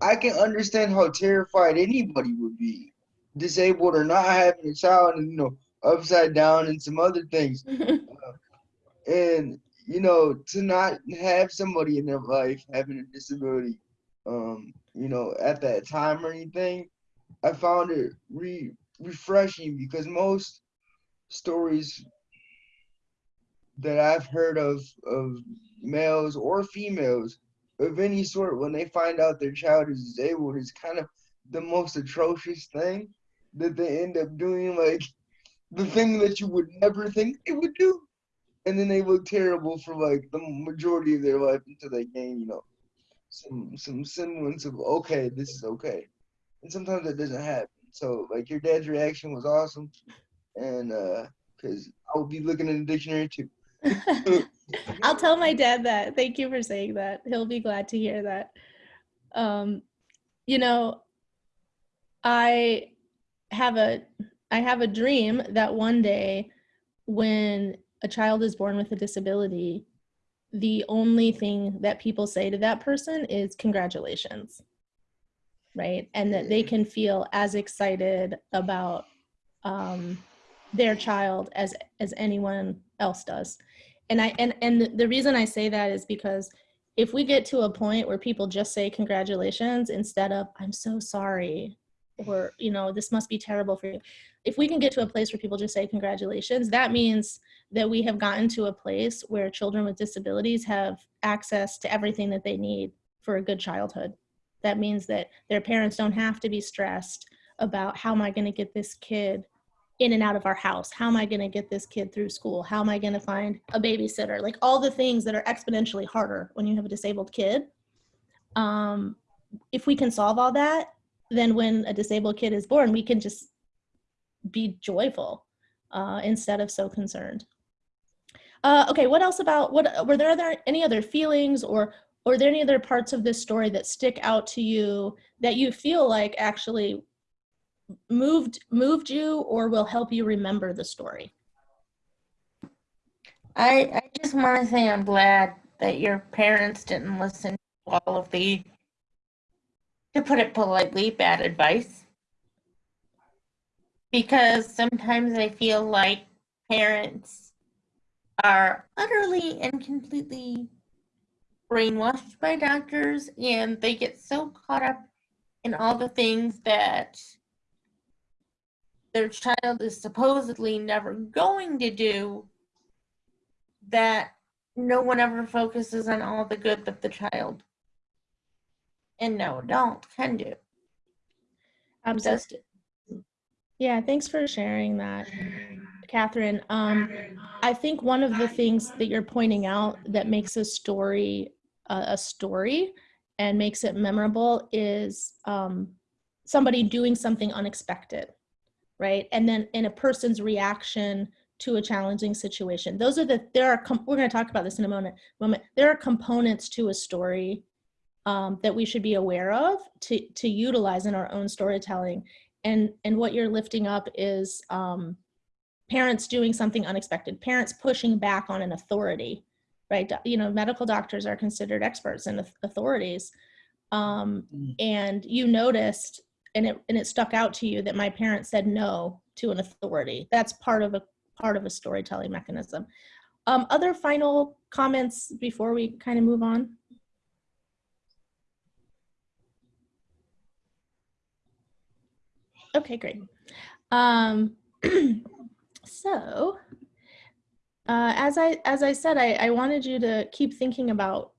I can understand how terrified anybody would be, disabled or not having a child, and you know, upside down and some other things. Uh, and you know, to not have somebody in their life having a disability, um, you know, at that time or anything, I found it re refreshing because most stories that I've heard of of males or females of any sort when they find out their child is disabled is kind of the most atrocious thing that they end up doing like the thing that you would never think they would do. And then they look terrible for like the majority of their life until they gain you know some some semblance of okay this is okay and sometimes that doesn't happen so like your dad's reaction was awesome and uh because i will be looking in the dictionary too I'll tell my dad that. Thank you for saying that. He'll be glad to hear that. Um, you know, I have a I have a dream that one day when a child is born with a disability, the only thing that people say to that person is congratulations. Right? And that they can feel as excited about um, their child as as anyone else does. And i and and the reason i say that is because if we get to a point where people just say congratulations instead of i'm so sorry or you know this must be terrible for you if we can get to a place where people just say congratulations that means that we have gotten to a place where children with disabilities have access to everything that they need for a good childhood that means that their parents don't have to be stressed about how am i going to get this kid in and out of our house? How am I going to get this kid through school? How am I going to find a babysitter? Like all the things that are exponentially harder when you have a disabled kid. Um, if we can solve all that, then when a disabled kid is born, we can just be joyful uh, instead of so concerned. Uh, okay, what else about what were there other any other feelings or or are there any other parts of this story that stick out to you that you feel like actually moved moved you or will help you remember the story? I, I just want to say I'm glad that your parents didn't listen to all of the, to put it politely, bad advice. because sometimes I feel like parents are utterly and completely brainwashed by doctors and they get so caught up in all the things that their child is supposedly never going to do that no one ever focuses on all the good that the child and no adult can do. Absolutely. Yeah, thanks for sharing that, Catherine. Um, I think one of the things that you're pointing out that makes a story a story and makes it memorable is um, somebody doing something unexpected, right? And then in a person's reaction to a challenging situation. Those are the there are we're going to talk about this in a moment. Moment there are components to a story um, that we should be aware of to to utilize in our own storytelling. And and what you're lifting up is um, parents doing something unexpected, parents pushing back on an authority, right? You know, medical doctors are considered experts and authorities. Um, and you noticed, and it and it stuck out to you that my parents said no to an authority. That's part of a part of a storytelling mechanism. Um, other final comments before we kind of move on? Okay, great. Um, so, uh, as I as I said, I, I wanted you to keep thinking about.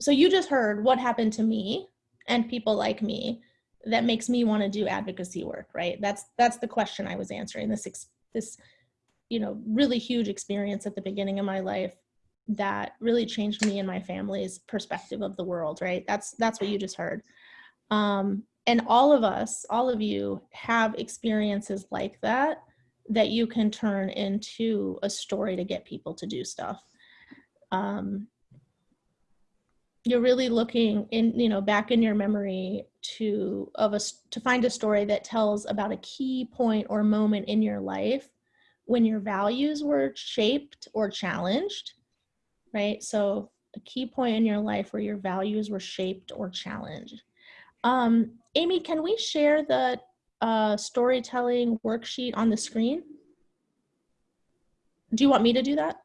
So you just heard what happened to me and people like me that makes me want to do advocacy work, right? That's that's the question I was answering. This this you know really huge experience at the beginning of my life that really changed me and my family's perspective of the world, right? That's that's what you just heard. Um, and all of us, all of you have experiences like that that you can turn into a story to get people to do stuff. Um, you're really looking in, you know, back in your memory to of a to find a story that tells about a key point or moment in your life when your values were shaped or challenged, right? So a key point in your life where your values were shaped or challenged. Um, Amy, can we share the uh, storytelling worksheet on the screen? Do you want me to do that?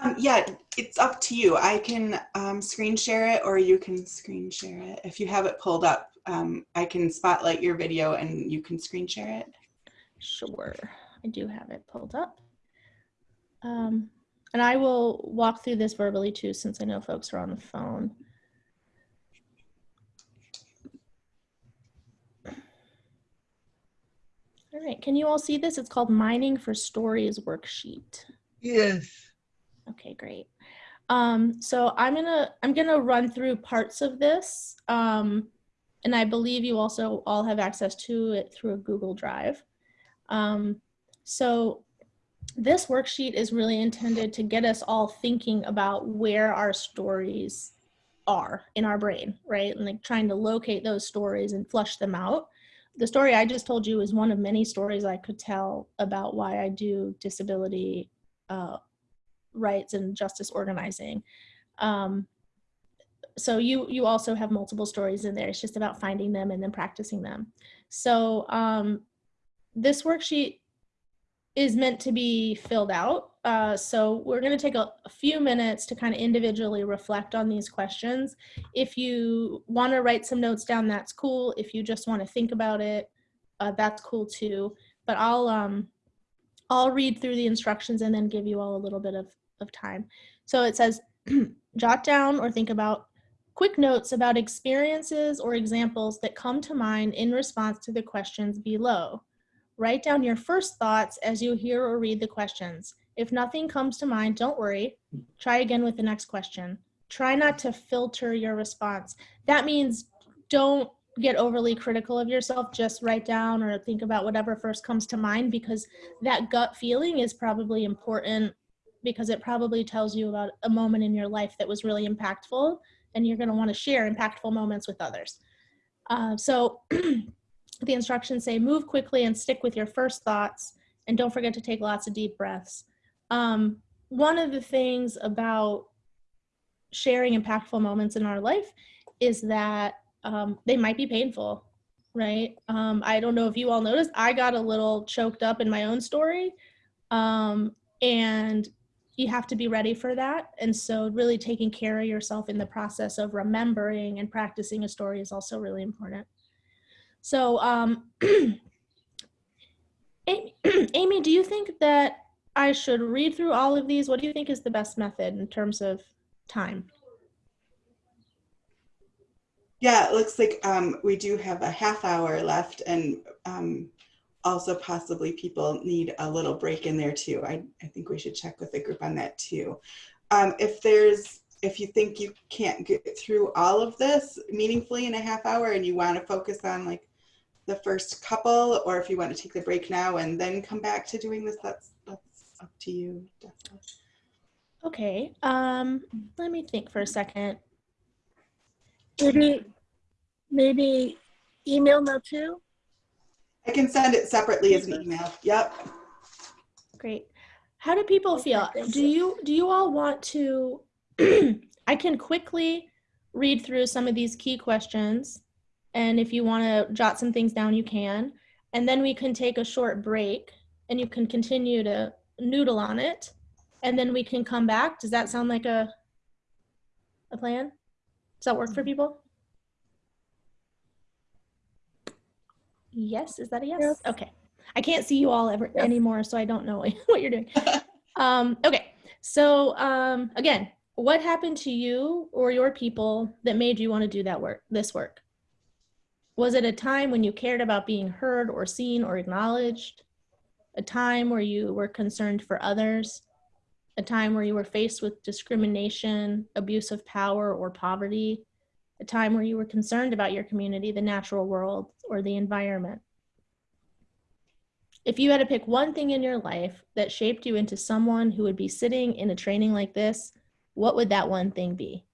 Um, yeah, it's up to you. I can um, screen share it or you can screen share it. If you have it pulled up, um, I can spotlight your video and you can screen share it. Sure, I do have it pulled up. Um, and I will walk through this verbally too, since I know folks are on the phone. All right, can you all see this? It's called Mining for Stories worksheet. Yes. Okay, great. Um, so I'm gonna I'm gonna run through parts of this, um, and I believe you also all have access to it through a Google Drive. Um, so this worksheet is really intended to get us all thinking about where our stories are in our brain, right? And like trying to locate those stories and flush them out the story I just told you is one of many stories I could tell about why I do disability uh, rights and justice organizing. Um, so you you also have multiple stories in there. It's just about finding them and then practicing them. So um, this worksheet is meant to be filled out uh, so we're going to take a, a, few minutes to kind of individually reflect on these questions. If you want to write some notes down, that's cool. If you just want to think about it, uh, that's cool too. But I'll um, I'll read through the instructions and then give you all a little bit of, of time. So it says, jot down or think about quick notes about experiences or examples that come to mind in response to the questions below. Write down your first thoughts as you hear or read the questions. If nothing comes to mind, don't worry. Try again with the next question. Try not to filter your response. That means don't get overly critical of yourself. Just write down or think about whatever first comes to mind because that gut feeling is probably important because it probably tells you about a moment in your life that was really impactful and you're going to want to share impactful moments with others. Uh, so the instructions say move quickly and stick with your first thoughts and don't forget to take lots of deep breaths. Um, one of the things about sharing impactful moments in our life is that um, they might be painful. right? Um, I don't know if you all noticed, I got a little choked up in my own story. Um, and you have to be ready for that. And so really taking care of yourself in the process of remembering and practicing a story is also really important. So, um, Amy, Amy, do you think that I should read through all of these? What do you think is the best method in terms of time? Yeah, it looks like um, we do have a half hour left and um, also possibly people need a little break in there too. I, I think we should check with the group on that too. Um, if there's, if you think you can't get through all of this meaningfully in a half hour and you want to focus on like the first couple, or if you want to take the break now and then come back to doing this, that's, up to you. Definitely. Okay, um, let me think for a second. Maybe, maybe email now too? I can send it separately as an email. Yep. Great. How do people feel? Do you do you all want to I can quickly read through some of these key questions and if you want to jot some things down you can and then we can take a short break and you can continue to noodle on it and then we can come back. Does that sound like a a plan? Does that work for people? Yes, is that a yes? Yes. Okay. I can't see you all ever Yes. anymore, so I don't know what you're doing. um, okay, so um, again, what happened to you or your people that made you want to do that work, this work? Was it a time when you cared about being heard or seen or acknowledged? A time where you were concerned for others? A time where you were faced with discrimination, abuse of power, or poverty? A time where you were concerned about your community, the natural world, or the environment? If you had to pick one thing in your life that shaped you into someone who would be sitting in a training like this, what would that one thing be?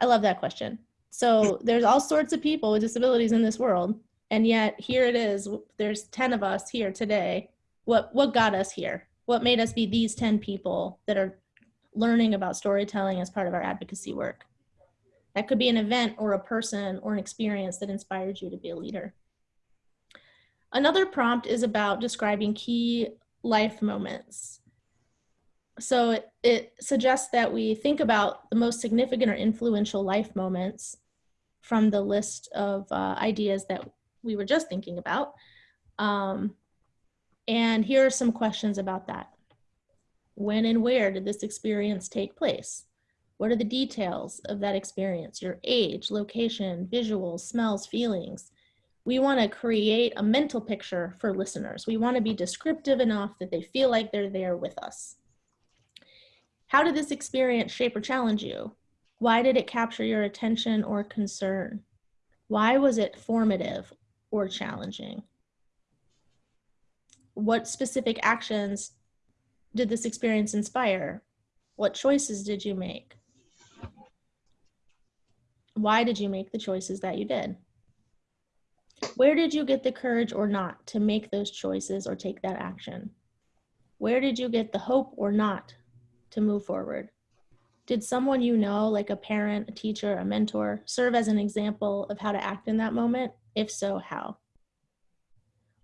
I love that question. So there's all sorts of people with disabilities in this world, and yet here it is. There's 10 of us here today. What what got us here? What made us be these 10 people that are learning about storytelling as part of our advocacy work? That could be an event or a person or an experience that inspired you to be a leader. Another prompt is about describing key life moments. So it, it suggests that we think about the most significant or influential life moments from the list of uh, ideas that we were just thinking about. Um, and here are some questions about that. When and where did this experience take place? What are the details of that experience? Your age, location, visuals, smells, feelings. We want to create a mental picture for listeners. We want to be descriptive enough that they feel like they're there with us. How did this experience shape or challenge you? Why did it capture your attention or concern? Why was it formative or challenging? What specific actions did this experience inspire? What choices did you make? Why did you make the choices that you did? Where did you get the courage or not to make those choices or take that action? Where did you get the hope or not to move forward? Did someone you know, like a parent, a teacher, a mentor, serve as an example of how to act in that moment? If so, how?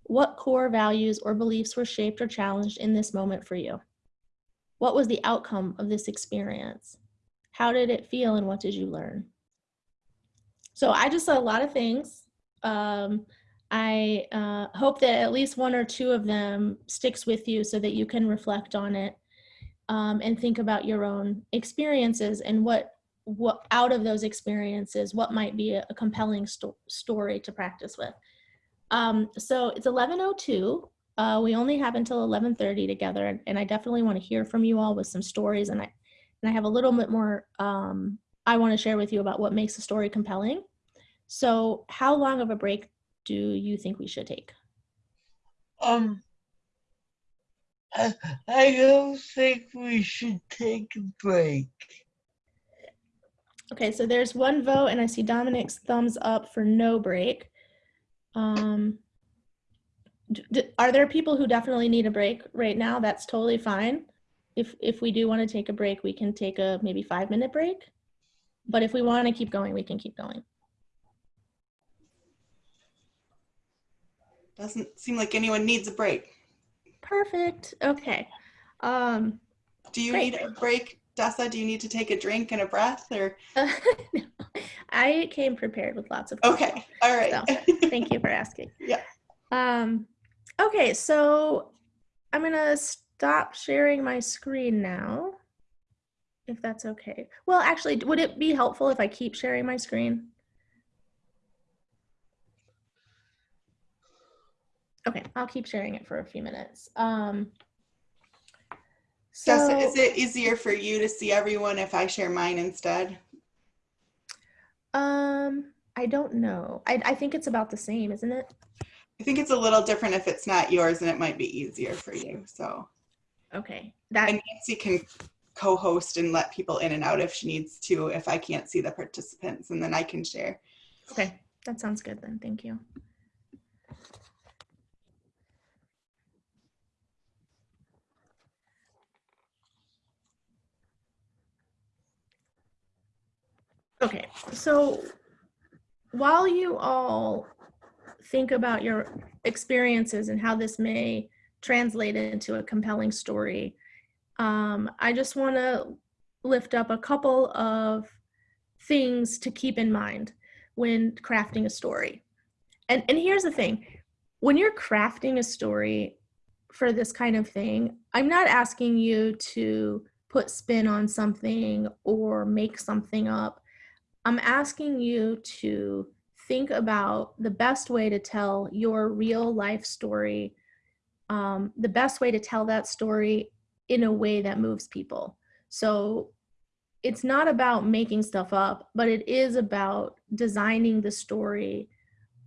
What core values or beliefs were shaped or challenged in this moment for you? What was the outcome of this experience? How did it feel and what did you learn? So I just said a lot of things. Um, I uh, hope that at least one or two of them sticks with you so that you can reflect on it um, and think about your own experiences and what what out of those experiences what might be a, a compelling sto- story to practice with. Um, so it's 11:02. Uh, we only have until 11:30 together, and, and I definitely want to hear from you all with some stories. And I and I have a little bit more um, I want to share with you about what makes a story compelling. So, how long of a break do you think we should take? Um, I, I don't think we should take a break. Okay, so there's one vote, and I see Dominic's thumbs up for no break. Um, are there people who definitely need a break right now? That's totally fine. If if we do want to take a break, we can take a maybe five minute break. But if we want to keep going, we can keep going. Doesn't seem like anyone needs a break. Perfect. Okay. Um, Do you Great. need a break, Dessa? Do you need to take a drink and a breath or? I came prepared with lots of Okay, all right. So, thank you for asking. Yeah. Um, okay, so I'm gonna stop sharing my screen now, if that's okay. Well, actually, would it be helpful if I keep sharing my screen? Okay, I'll keep sharing it for a few minutes. Um, so, is it easier for you to see everyone if I share mine instead? Um, I don't know. I, I think it's about the same, isn't it? I think it's a little different if it's not yours and it might be easier for you. So, Okay, that and Nancy can co-host and let people in and out if she needs to, if I can't see the participants and then I can share. Okay, that sounds good then. Thank you. Okay, so while you all think about your experiences and how this may translate into a compelling story, um, I just want to lift up a couple of things to keep in mind when crafting a story. And and here's the thing. When you're crafting a story for this kind of thing, I'm not asking you to put spin on something or make something up. I'm asking you to think about the best way to tell your real life story, um, the best way to tell that story in a way that moves people. So it's not about making stuff up, but it is about designing the story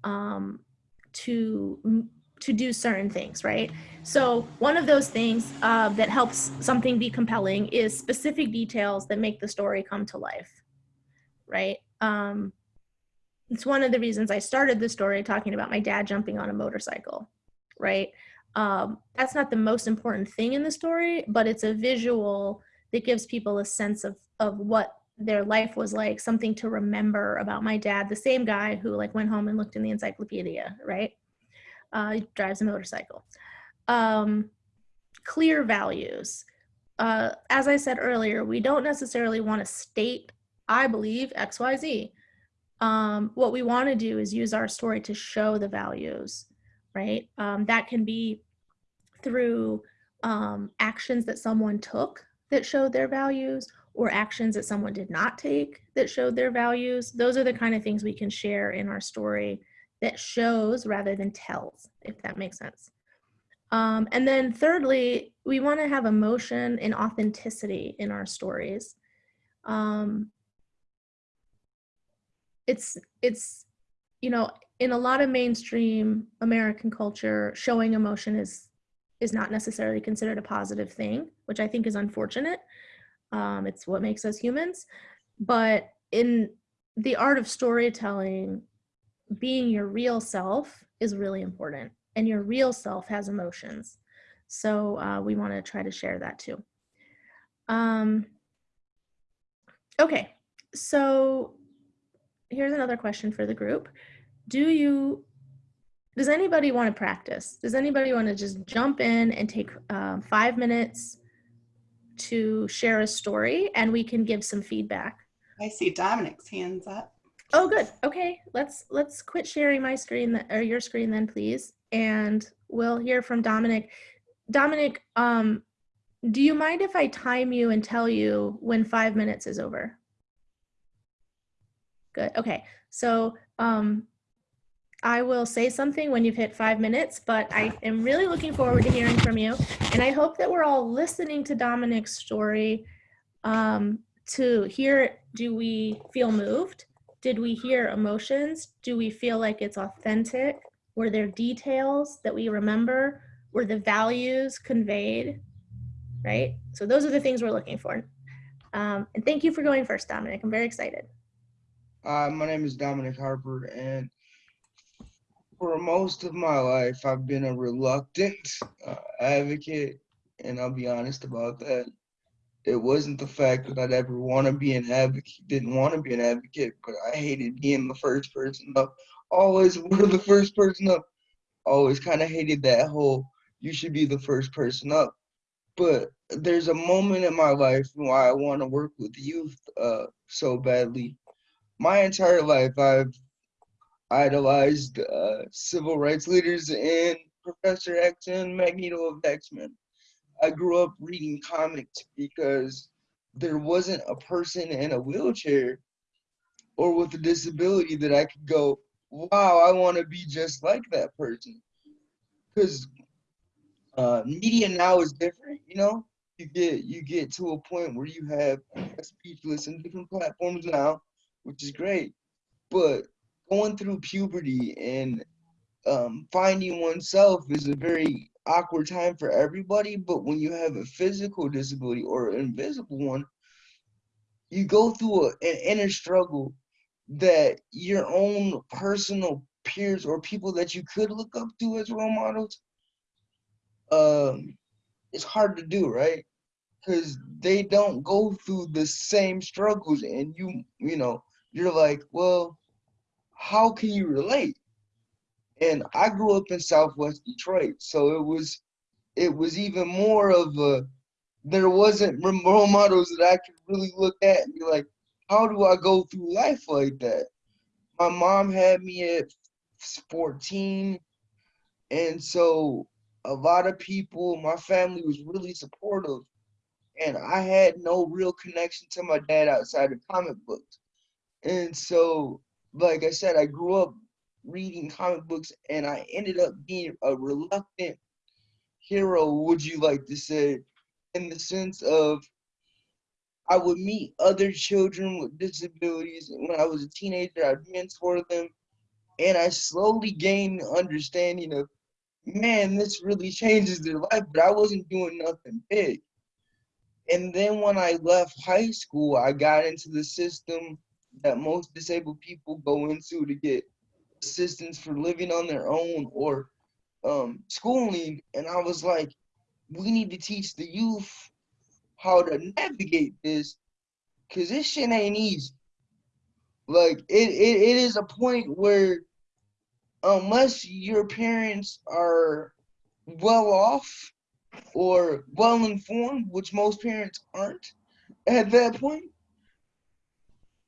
um, to to do certain things, right? So one of those things uh, that helps something be compelling is specific details that make the story come to life, right? Um, it's one of the reasons I started the story talking about my dad jumping on a motorcycle, right? Um, that's not the most important thing in the story, but it's a visual that gives people a sense of of what their life was like, something to remember about my dad, the same guy who like went home and looked in the encyclopedia, right? Uh, he drives a motorcycle. Um, clear values. Uh, as I said earlier, we don't necessarily want to state, I believe X, Y, Z. Um, what we want to do is use our story to show the values, right? Um, that can be through um, actions that someone took that showed their values or actions that someone did not take that showed their values. Those are the kind of things we can share in our story that shows rather than tells, if that makes sense. Um, and then thirdly, we want to have emotion and authenticity in our stories. Um, it's it's you know in a lot of mainstream American culture, showing emotion is is not necessarily considered a positive thing, which I think is unfortunate. Um, it's what makes us humans. But in the art of storytelling, being your real self is really important, and your real self has emotions. So uh, we want to try to share that too. Um, okay, so here's another question for the group. Do you does anybody want to practice? Does anybody want to just jump in and take um, five minutes to share a story and we can give some feedback? I see Dominic's hands up. Oh, good. Okay, let's let's quit sharing my screen or your screen then, please, and we'll hear from Dominic. Dominic, um, do you mind if I time you and tell you when five minutes is over? Good. Okay, so um, I will say something when you've hit five minutes, but I am really looking forward to hearing from you. And I hope that we're all listening to Dominic's story um, to hear do we feel moved? Did we hear emotions? Do we feel like it's authentic? Were there details that we remember? Were the values conveyed? Right? So those are the things we're looking for. Um, and thank you for going first, Dominic. I'm very excited. My name is Dominic Harper, and for most of my life, I've been a reluctant uh, advocate, and I'll be honest about that. It wasn't the fact that I'd ever want to be an advocate, didn't want to be an advocate, but I hated being the first person up. Always were the first person up. always kind of hated that whole you should be the first person up. But there's a moment in my life why I want to work with youth uh, so badly. My entire life, I've idolized uh, civil rights leaders and Professor X and Magneto of X-Men. I grew up reading comics because there wasn't a person in a wheelchair or with a disability that I could go, wow, I want to be just like that person. Because uh, media now is different, you know. You get you get to a point where you have speechless and different platforms now, which is great. But going through puberty and um, finding oneself is a very awkward time for everybody. But when you have a physical disability or an invisible one, you go through a, an inner struggle that your own personal peers or people that you could look up to as role models um it's hard to do right because they don't go through the same struggles and you you know you're like well how can you relate and i grew up in southwest detroit so it was it was even more of a there wasn't role models that i could really look at and be like how do I go through life like that? My mom had me at 14, and so a lot of people, my family was really supportive, and I had no real connection to my dad outside of comic books. And so, like I said, I grew up reading comic books, and I ended up being a reluctant hero, would you like to say, in the sense of I would meet other children with disabilities. When I was a teenager, I'd mentor them. And I slowly gained understanding of, man, this really changes their life, but I wasn't doing nothing big. And then when I left high school, I got into the system that most disabled people go into to get assistance for living on their own or um, schooling. And I was like, we need to teach the youth how to navigate this because this shit ain't easy. Like it, it, it is a point where unless your parents are well off or well informed, which most parents aren't at that point,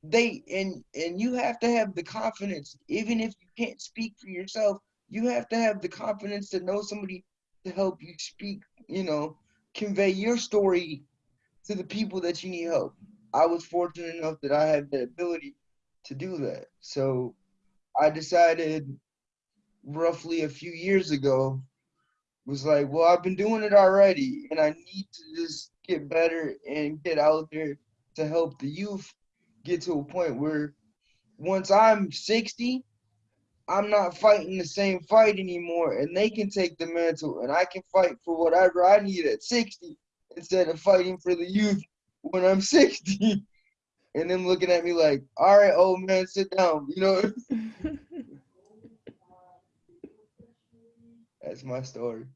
they and and you have to have the confidence, even if you can't speak for yourself, you have to have the confidence to know somebody to help you speak, you know, convey your story to the people that you need help. I was fortunate enough that I had the ability to do that. So I decided roughly a few years ago, was like, well, I've been doing it already, and I need to just get better and get out there to help the youth get to a point where once I'm 60, I'm not fighting the same fight anymore, and they can take the mantle, and I can fight for whatever I need at 60 instead of fighting for the youth when I'm 60 and them looking at me like, all right, old man, sit down, you know? That's my story.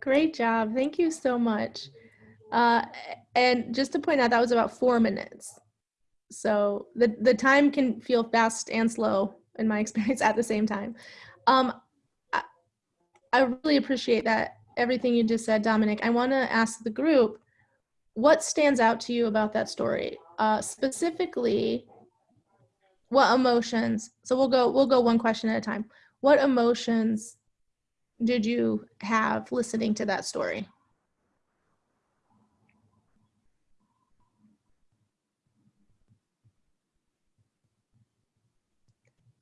Great job. Thank you so much. Uh, and just to point out, that was about four minutes. So the, the time can feel fast and slow in my experience at the same time. Um, I, I really appreciate that, everything you just said, Dominic. I want to ask the group, what stands out to you about that story? Uh, specifically, what emotions, so we'll go, we'll go one question at a time. What emotions did you have listening to that story?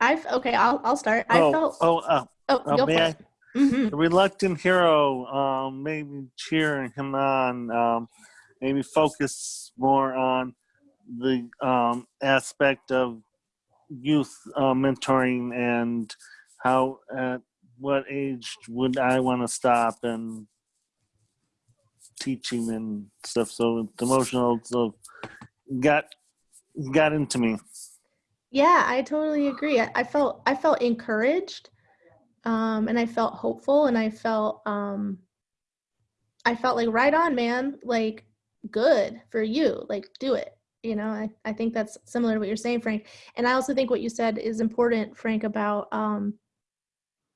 I've okay. I'll I'll start. I oh, felt. oh, uh, Oh, uh, go for may I? it. Mhm. The reluctant hero, um, maybe cheering him on, um, maybe focus more on the um, aspect of youth uh, mentoring and how at what age would I want to stop and teaching and stuff. So the emotional so got got into me. Yeah, I totally agree. I, I felt I felt encouraged, um, and I felt hopeful, and I felt um, I felt like right on, man. Like good for you. Like do it. You know, I, I think that's similar to what you're saying, Frank. And I also think what you said is important, Frank, about um,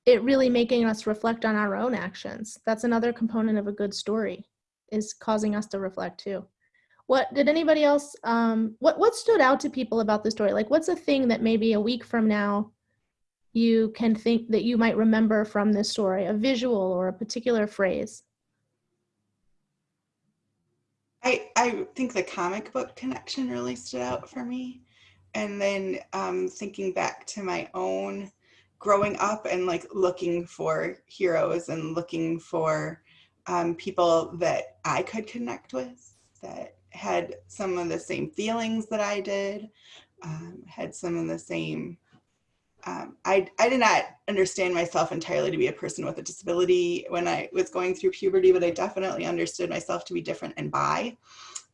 it really making us reflect on our own actions. That's another component of a good story is causing us to reflect too. What did anybody else um what what stood out to people about the story? Like what's a thing that maybe a week from now you can think that you might remember from this story, a visual or a particular phrase? I, I think the comic book connection really stood out for me. And then um, thinking back to my own growing up and like looking for heroes and looking for um, people that I could connect with that had some of the same feelings that I did, um, had some of the same um, I, I did not understand myself entirely to be a person with a disability when I was going through puberty, but I definitely understood myself to be different and bi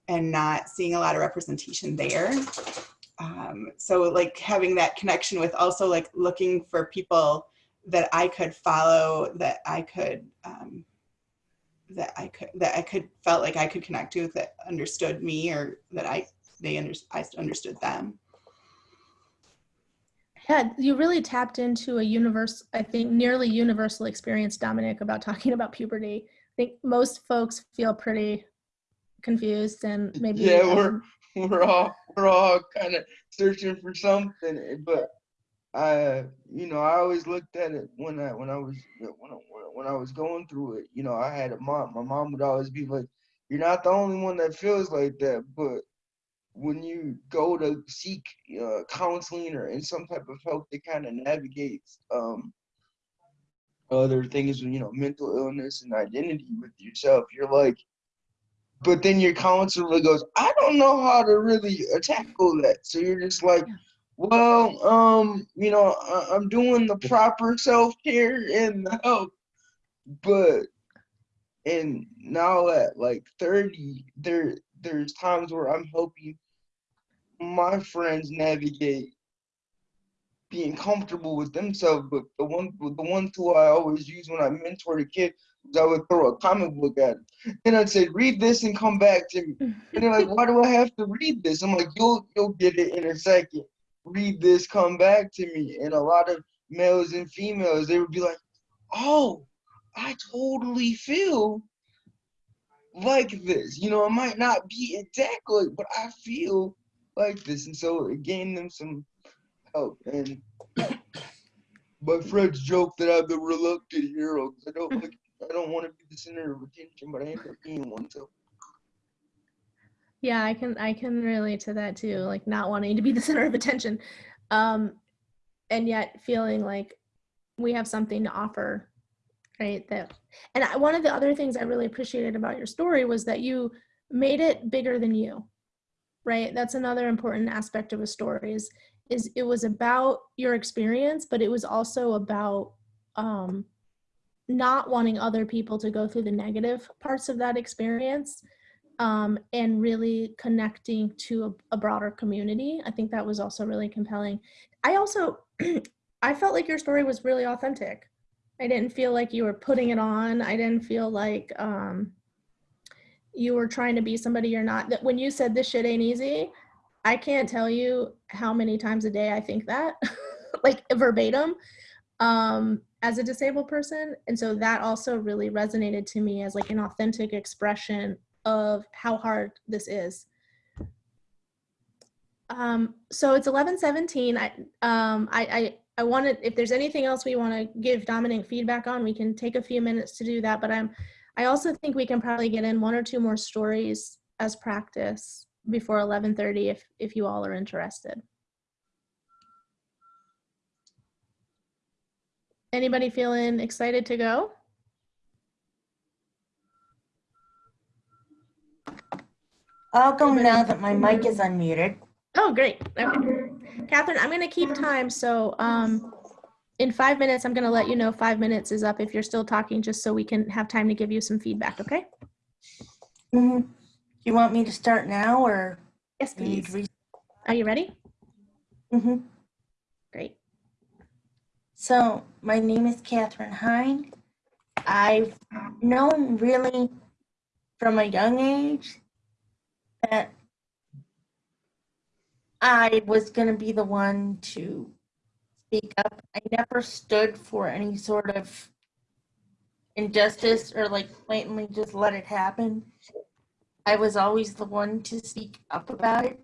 and not seeing a lot of representation there. Um, so like having that connection with also like looking for people that I could follow, that I could, um, that I could, that I could felt like I could connect to that understood me or that I, they under, I understood them. Yeah, you really tapped into a universe, I think nearly universal experience, Dominic, about talking about puberty. I think most folks feel pretty confused and maybe Yeah, we're um, we're all we're all kind of searching for something, but I, you know, I always looked at it when I when I was when I, when I was going through it. You know, I had a mom. My mom would always be like, "You're not the only one that feels like that," but when you go to seek uh, counseling or in some type of help that kind of navigates um, other things, you know, mental illness and identity with yourself, you're like, but then your counselor goes, I don't know how to really uh, tackle that. So you're just like, well, um, you know, I- I'm doing the proper self care and the help, but and now at like 30, there there's times where I'm helping my friends navigate being comfortable with themselves. But the one the one tool I always use when I mentor a kid is I would throw a comic book at them. And I'd say, read this and come back to me. And they're like, why do I have to read this? I'm like, you'll you'll get it in a second. Read this, come back to me. And a lot of males and females, they would be like, oh, I totally feel like this. You know, it might not be exactly, but I feel like this. And so it gained them some help. And my friends joke that I'm the reluctant hero 'cause I don't like I don't want to be the center of attention, but I end up being one. So Yeah, I can I can relate to that too, like not wanting to be the center of attention. Um and yet feeling like we have something to offer, right? That and I, one of the other things I really appreciated about your story was that you made it bigger than you. Right? That's another important aspect of a story is is it was about your experience, but it was also about um not wanting other people to go through the negative parts of that experience um, and really connecting to a, a broader community. I think that was also really compelling. I also, I felt like your story was really authentic. I didn't feel like you were putting it on. I didn't feel like um, you were trying to be somebody you're not. That when you said this shit ain't easy, I can't tell you how many times a day I think that, like verbatim, um, as a disabled person. And so that also really resonated to me as like an authentic expression of how hard this is. Um, so it's 1117. I, um, I, I, I wanted, if there's anything else we want to give Dominic feedback on, we can take a few minutes to do that. But I'm, I also think we can probably get in one or two more stories as practice before 1130 if, if you all are interested. Anybody feeling excited to go? I'll go now that my mic is unmuted. Oh, great. Okay. Catherine, I'm going to keep time. So um, in five minutes, I'm going to let you know five minutes is up if you're still talking, just so we can have time to give you some feedback, okay? Mhm. You want me to start now or? Yes, please. Are you ready? Mhm. Great. So my name is Catherine Hine. I've known really from a young age that I was going to be the one to speak up. I never stood for any sort of injustice or like blatantly just let it happen. I was always the one to speak up about it,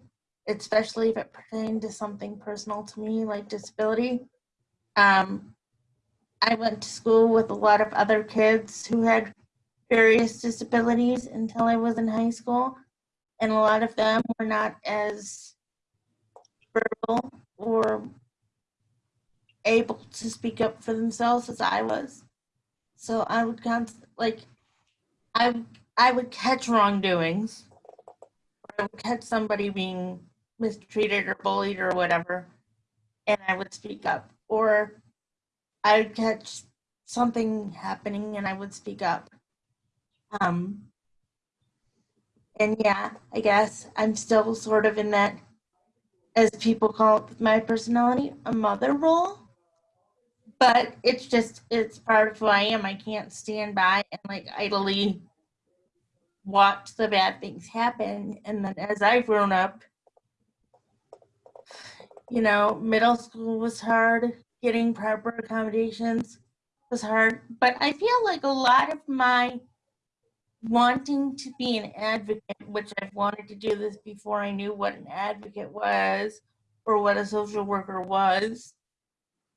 especially if it pertained to something personal to me, like disability. Um, I went to school with a lot of other kids who had various disabilities until I was in high school, and a lot of them were not as verbal or able to speak up for themselves as I was. So I would const- like I I would catch wrongdoings. Or I would catch somebody being mistreated or bullied or whatever, and I would speak up. Or I would catch something happening and I would speak up. Um, and yeah, I guess I'm still sort of in that, as people call it with my personality, a mother role. But it's just, it's part of who I am. I can't stand by and like idly watch the bad things happen. And then as I've grown up, you know, middle school was hard, getting proper accommodations was hard. But I feel like a lot of my wanting to be an advocate, which I've wanted to do this before I knew what an advocate was or what a social worker was,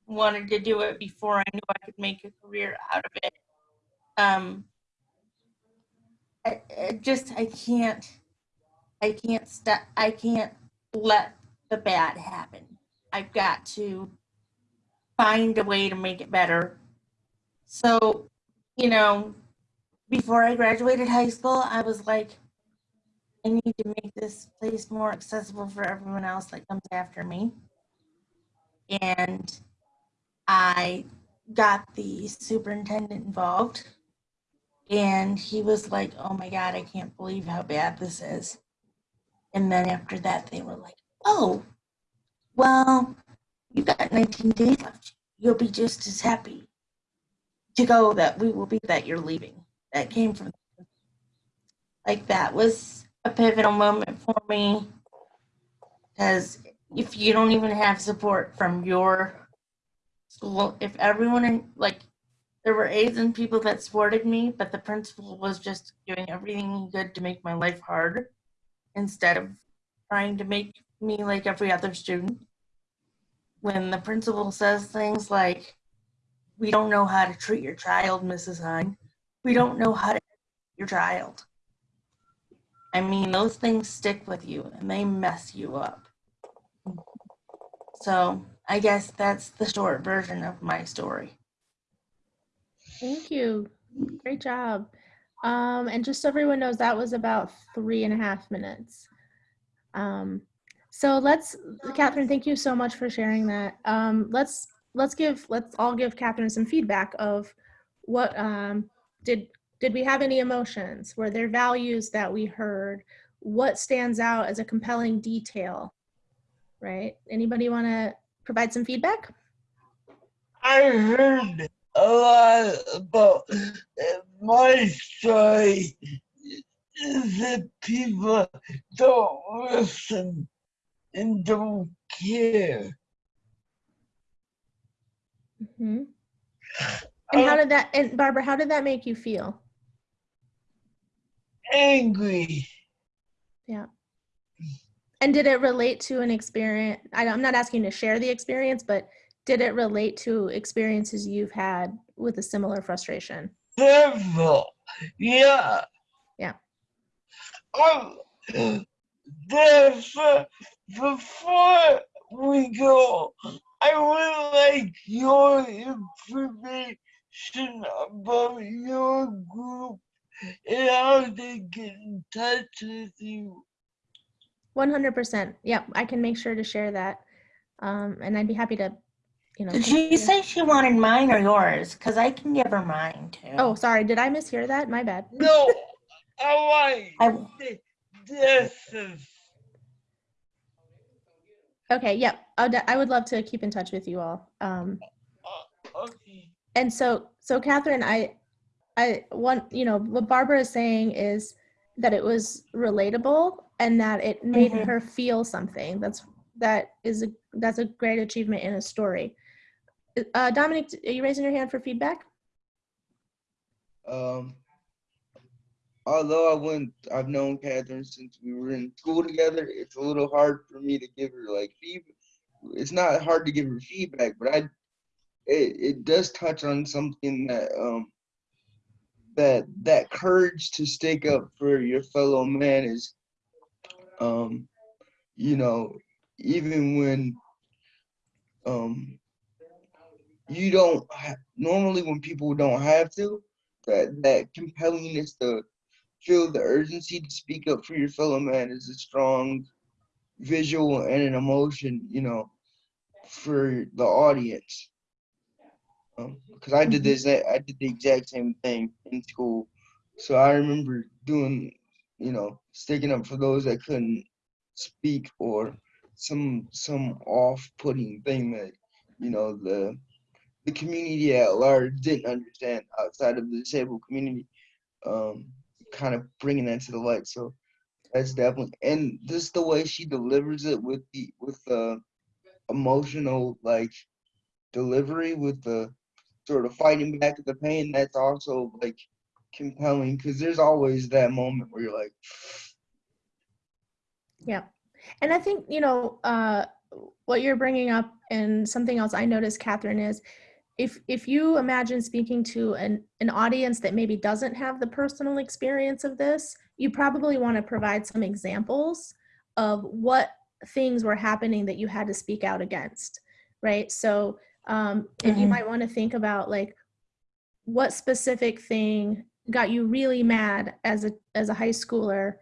wanted to do it before I knew I could make a career out of it. Um, I, I just I can't I can't stop I can't let the bad happen. I've got to find a way to make it better. So, you know, before I graduated high school, I was like, I need to make this place more accessible for everyone else that comes after me. And I got the superintendent involved. And he was like, oh my God, I can't believe how bad this is. And then after that, they were like, oh, well, you got 19 days left. You'll be just as happy to go that we will be that you're leaving. That came from like that was a pivotal moment for me because if you don't even have support from your school, if everyone in like there were aides and people that supported me, but the principal was just doing everything could to make my life hard instead of trying to make me like every other student. When the principal says things like, we don't know how to treat your child, Mrs. Hine. We don't know how to your child. I mean, those things stick with you and they mess you up. So I guess that's the short version of my story. Thank you. Great job. Um, and just so everyone knows, that was about three and a half minutes. Um, so let's, Catherine, thank you so much for sharing that. Um, let's let's give let's all give Catherine some feedback of what um, did did we have any emotions? Were there values that we heard? What stands out as a compelling detail? Right? Anybody want to provide some feedback? I heard a lot about my story is that people don't listen and don't care. hmm And how did that, and Barbara, how did that make you feel? Angry. Yeah. And did it relate to an experience? I, I'm not asking to share the experience, but did it relate to experiences you've had with a similar frustration? Several. Yeah. Yeah. Um, there's, uh, before we go, I would like your information about your group and how they get in touch with you. 100%. Yep, I can make sure to share that. Um, and I'd be happy to, you know. Did she say she wanted mine or yours? Because I can give her mine too. Oh, sorry. Did I mishear that? My bad. No, I I- want this is Okay, yep. I would, I would love to keep in touch with you all. Um, uh, okay. And so, so Catherine, I, I want, you know, what Barbara is saying is that it was relatable and that it made Mhm. her feel something. That's, that is, a that's a great achievement in a story. Uh, Dominic, are you raising your hand for feedback? Um, although I went, I've known Catherine since we were in school together. It's a little hard for me to give her like feedback. It's not hard to give her feedback, but I, it, it does touch on something that um that that courage to stick up for your fellow man is um you know even when um you don't normally when people don't have to that that compellingness to feel the urgency to speak up for your fellow man is a strong visual and an emotion you know for the audience because I did this I did the exact same thing in school. So I remember doing you know sticking up for those that couldn't speak or some some off-putting thing that you know the the community at large didn't understand outside of the disabled community um kind of bringing that to the light. So that's definitely and just the way she delivers it with the with the emotional like delivery with the sort of fighting back at the pain that's also like compelling because there's always that moment where you're like Yeah. And I think, you know, uh, what you're bringing up and something else I noticed, Catherine, is if if you imagine speaking to an, an audience that maybe doesn't have the personal experience of this, you probably want to provide some examples of what things were happening that you had to speak out against, right? So um, if you Mhm. might want to think about like what specific thing got you really mad as a as a high schooler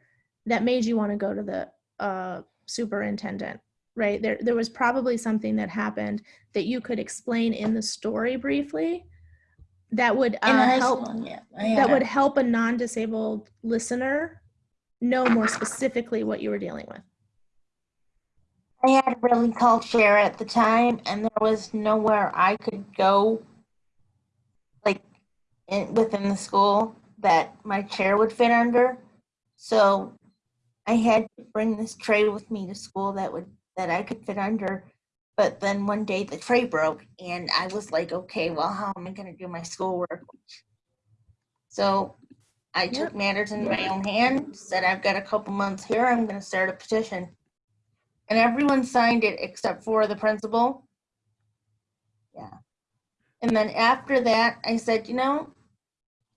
that made you want to go to the uh, superintendent right there there was probably something that happened that you could explain in the story briefly that would uh, help school, yeah. Had that would help a non-disabled listener know more specifically what you were dealing with I had a really tall chair at the time, and there was nowhere I could go, like, in, within the school that my chair would fit under. So I had to bring this tray with me to school that would that I could fit under. But then one day the tray broke, and I was like, okay, well, how am I going to do my schoolwork? So I took matters in my own hand, said, I've got a couple months here, I'm going to start a petition and everyone signed it except for the principal. Yeah. And then after that, I said, you know,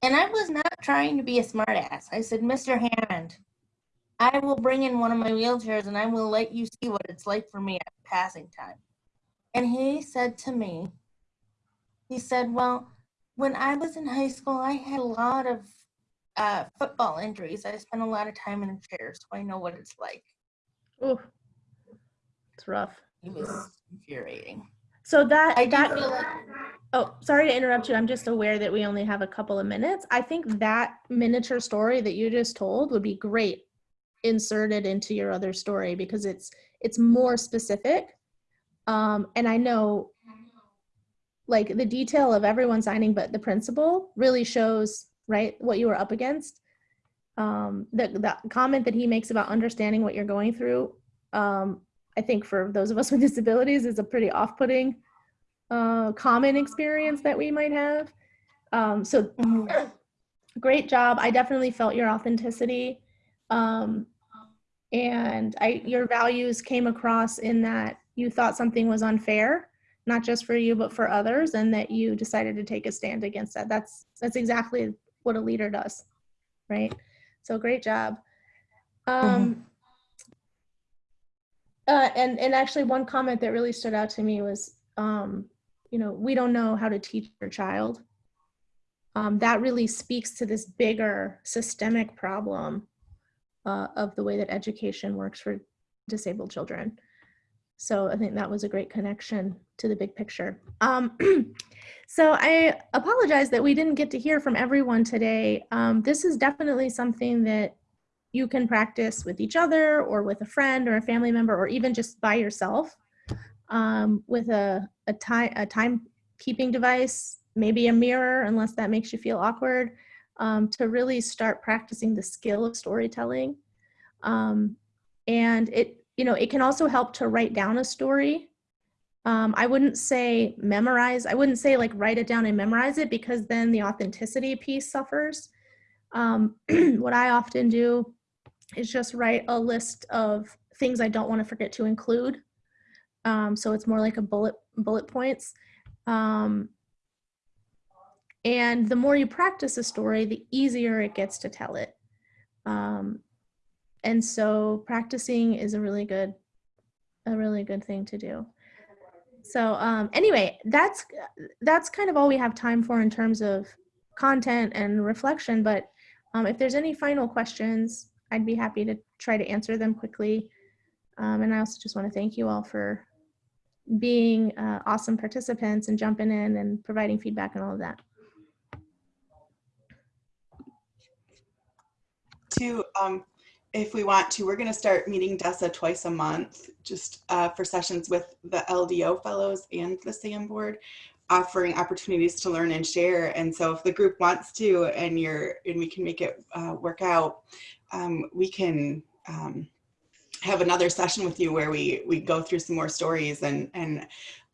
and I was not trying to be a smartass. I said, Mr. Hammond, I will bring in one of my wheelchairs and I will let you see what it's like for me at passing time. And he said to me, he said, well, when I was in high school, I had a lot of uh, football injuries. I spent a lot of time in a chair, so I know what it's like. Ooh, it's rough It was infuriating. so that I that like Oh, sorry to interrupt you. I'm just aware that we only have a couple of minutes. I think that miniature story that you just told would be great inserted into your other story because it's it's more specific. Um, and I know like the detail of everyone signing but the principal really shows right what you were up against. Um, the, the comment that he makes about understanding what you're going through, um, I think for those of us with disabilities is a pretty off-putting uh, common experience that we might have. Um, so great job. I definitely felt your authenticity. Um, and I, your values came across in that you thought something was unfair, not just for you, but for others, and that you decided to take a stand against that. That's, that's exactly what a leader does, right? So great job. Um, uh, and, and actually one comment that really stood out to me was, um, you know, we don't know how to teach your child. Um, that really speaks to this bigger systemic problem uh, of the way that education works for disabled children. So I think that was a great connection to the big picture. Um, so I apologize that we didn't get to hear from everyone today. Um, this is definitely something that you can practice with each other or with a friend or a family member or even just by yourself um, with a, a time a timekeeping device, maybe a mirror, unless that makes you feel awkward, um, to really start practicing the skill of storytelling. Um, and it, you know, it can also help to write down a story Um, I wouldn't say memorize. I wouldn't say like write it down and memorize it because then the authenticity piece suffers. Um, what I often do is just write a list of things I don't want to forget to include. Um, so it's more like a bullet bullet points. Um, and the more you practice a story, the easier it gets to tell it. Um, and so practicing is a really good, a really good thing to do. So um, anyway, that's that's kind of all we have time for in terms of content and reflection. But um, if there's any final questions, I'd be happy to try to answer them quickly. Um, and I also just want to thank you all for being uh, awesome participants and jumping in and providing feedback and all of that. To, um, if we want to, we're going to start meeting Dessa twice a month, just uh, for sessions with the LDO fellows and the SAM board, offering opportunities to learn and share. And so if the group wants to, and you're, and we can make it uh, work out, um, we can um, have another session with you where we we go through some more stories and and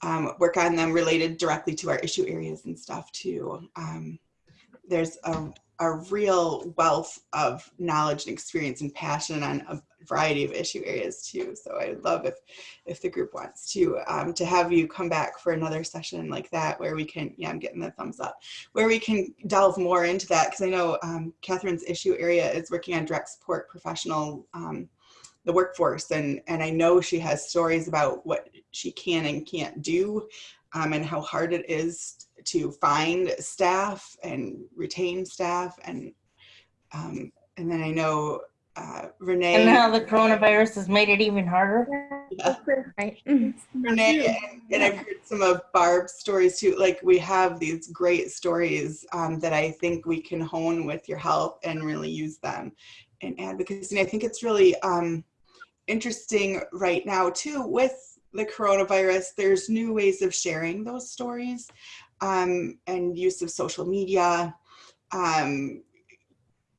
um, work on them related directly to our issue areas and stuff too. There's a, a real wealth of knowledge and experience and passion on a variety of issue areas too. So I'd love if if the group wants to um, to have you come back for another session like that where we can, yeah, I'm getting the thumbs up, where we can delve more into that because I know um, Catherine's issue area is working on direct support professional um, the workforce and and I know she has stories about what she can and can't do um, and how hard it is to find staff and retain staff and um, and then I know uh, Renee And now the coronavirus has made it even harder. yeah, Right. Renee and, and I've heard some of Barb's stories too. Like we have these great stories um, that I think we can hone with your help and really use them in advocacy. And I think it's really um, interesting right now too with the coronavirus. There's new ways of sharing those stories um, and use of social media. Um,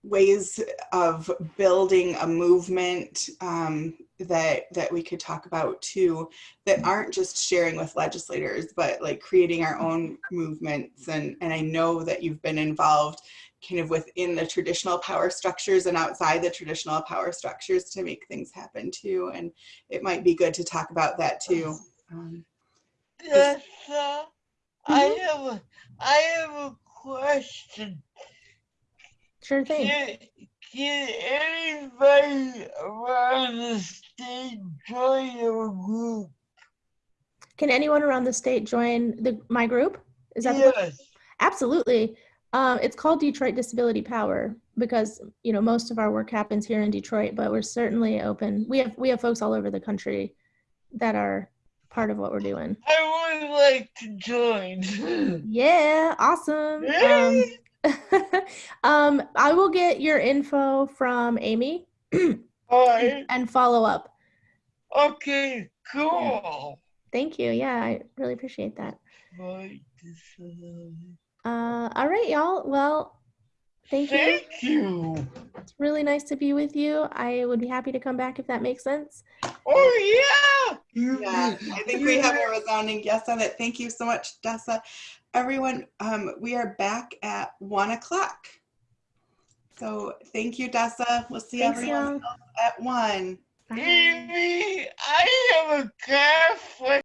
ways of building a movement um, that that we could talk about too that aren't just sharing with legislators but like creating our own movements. And and I know that you've been involved kind of within the traditional power structures and outside the traditional power structures to make things happen too. And it might be good to talk about that too. Um, Yes, uh, I have a, I have a question. Sure thing. Can, can anybody around the state join your group? Can anyone around the state join the my group? Is that the Yes. Absolutely. Um, it's called Detroit Disability Power because you know most of our work happens here in Detroit, but we're certainly open. We have we have folks all over the country that are part of what we're doing. I would like to join. Yeah, awesome. Um, um, I will get your info from Amy Alright, and follow up. okay, cool. Thank you. Yeah, I really appreciate that. Uh, all right, y'all. Well, thank you. Thank you. It's really nice to be with you. I would be happy to come back if that makes sense. Oh yeah. Yeah, I think we have a resounding yes on it. Thank you so much, Dessa. Everyone, um, we are back at one o'clock. So thank you, Dessa. We'll see Thanks, everyone y'all. at one. Bye. Amy, I have a conflict.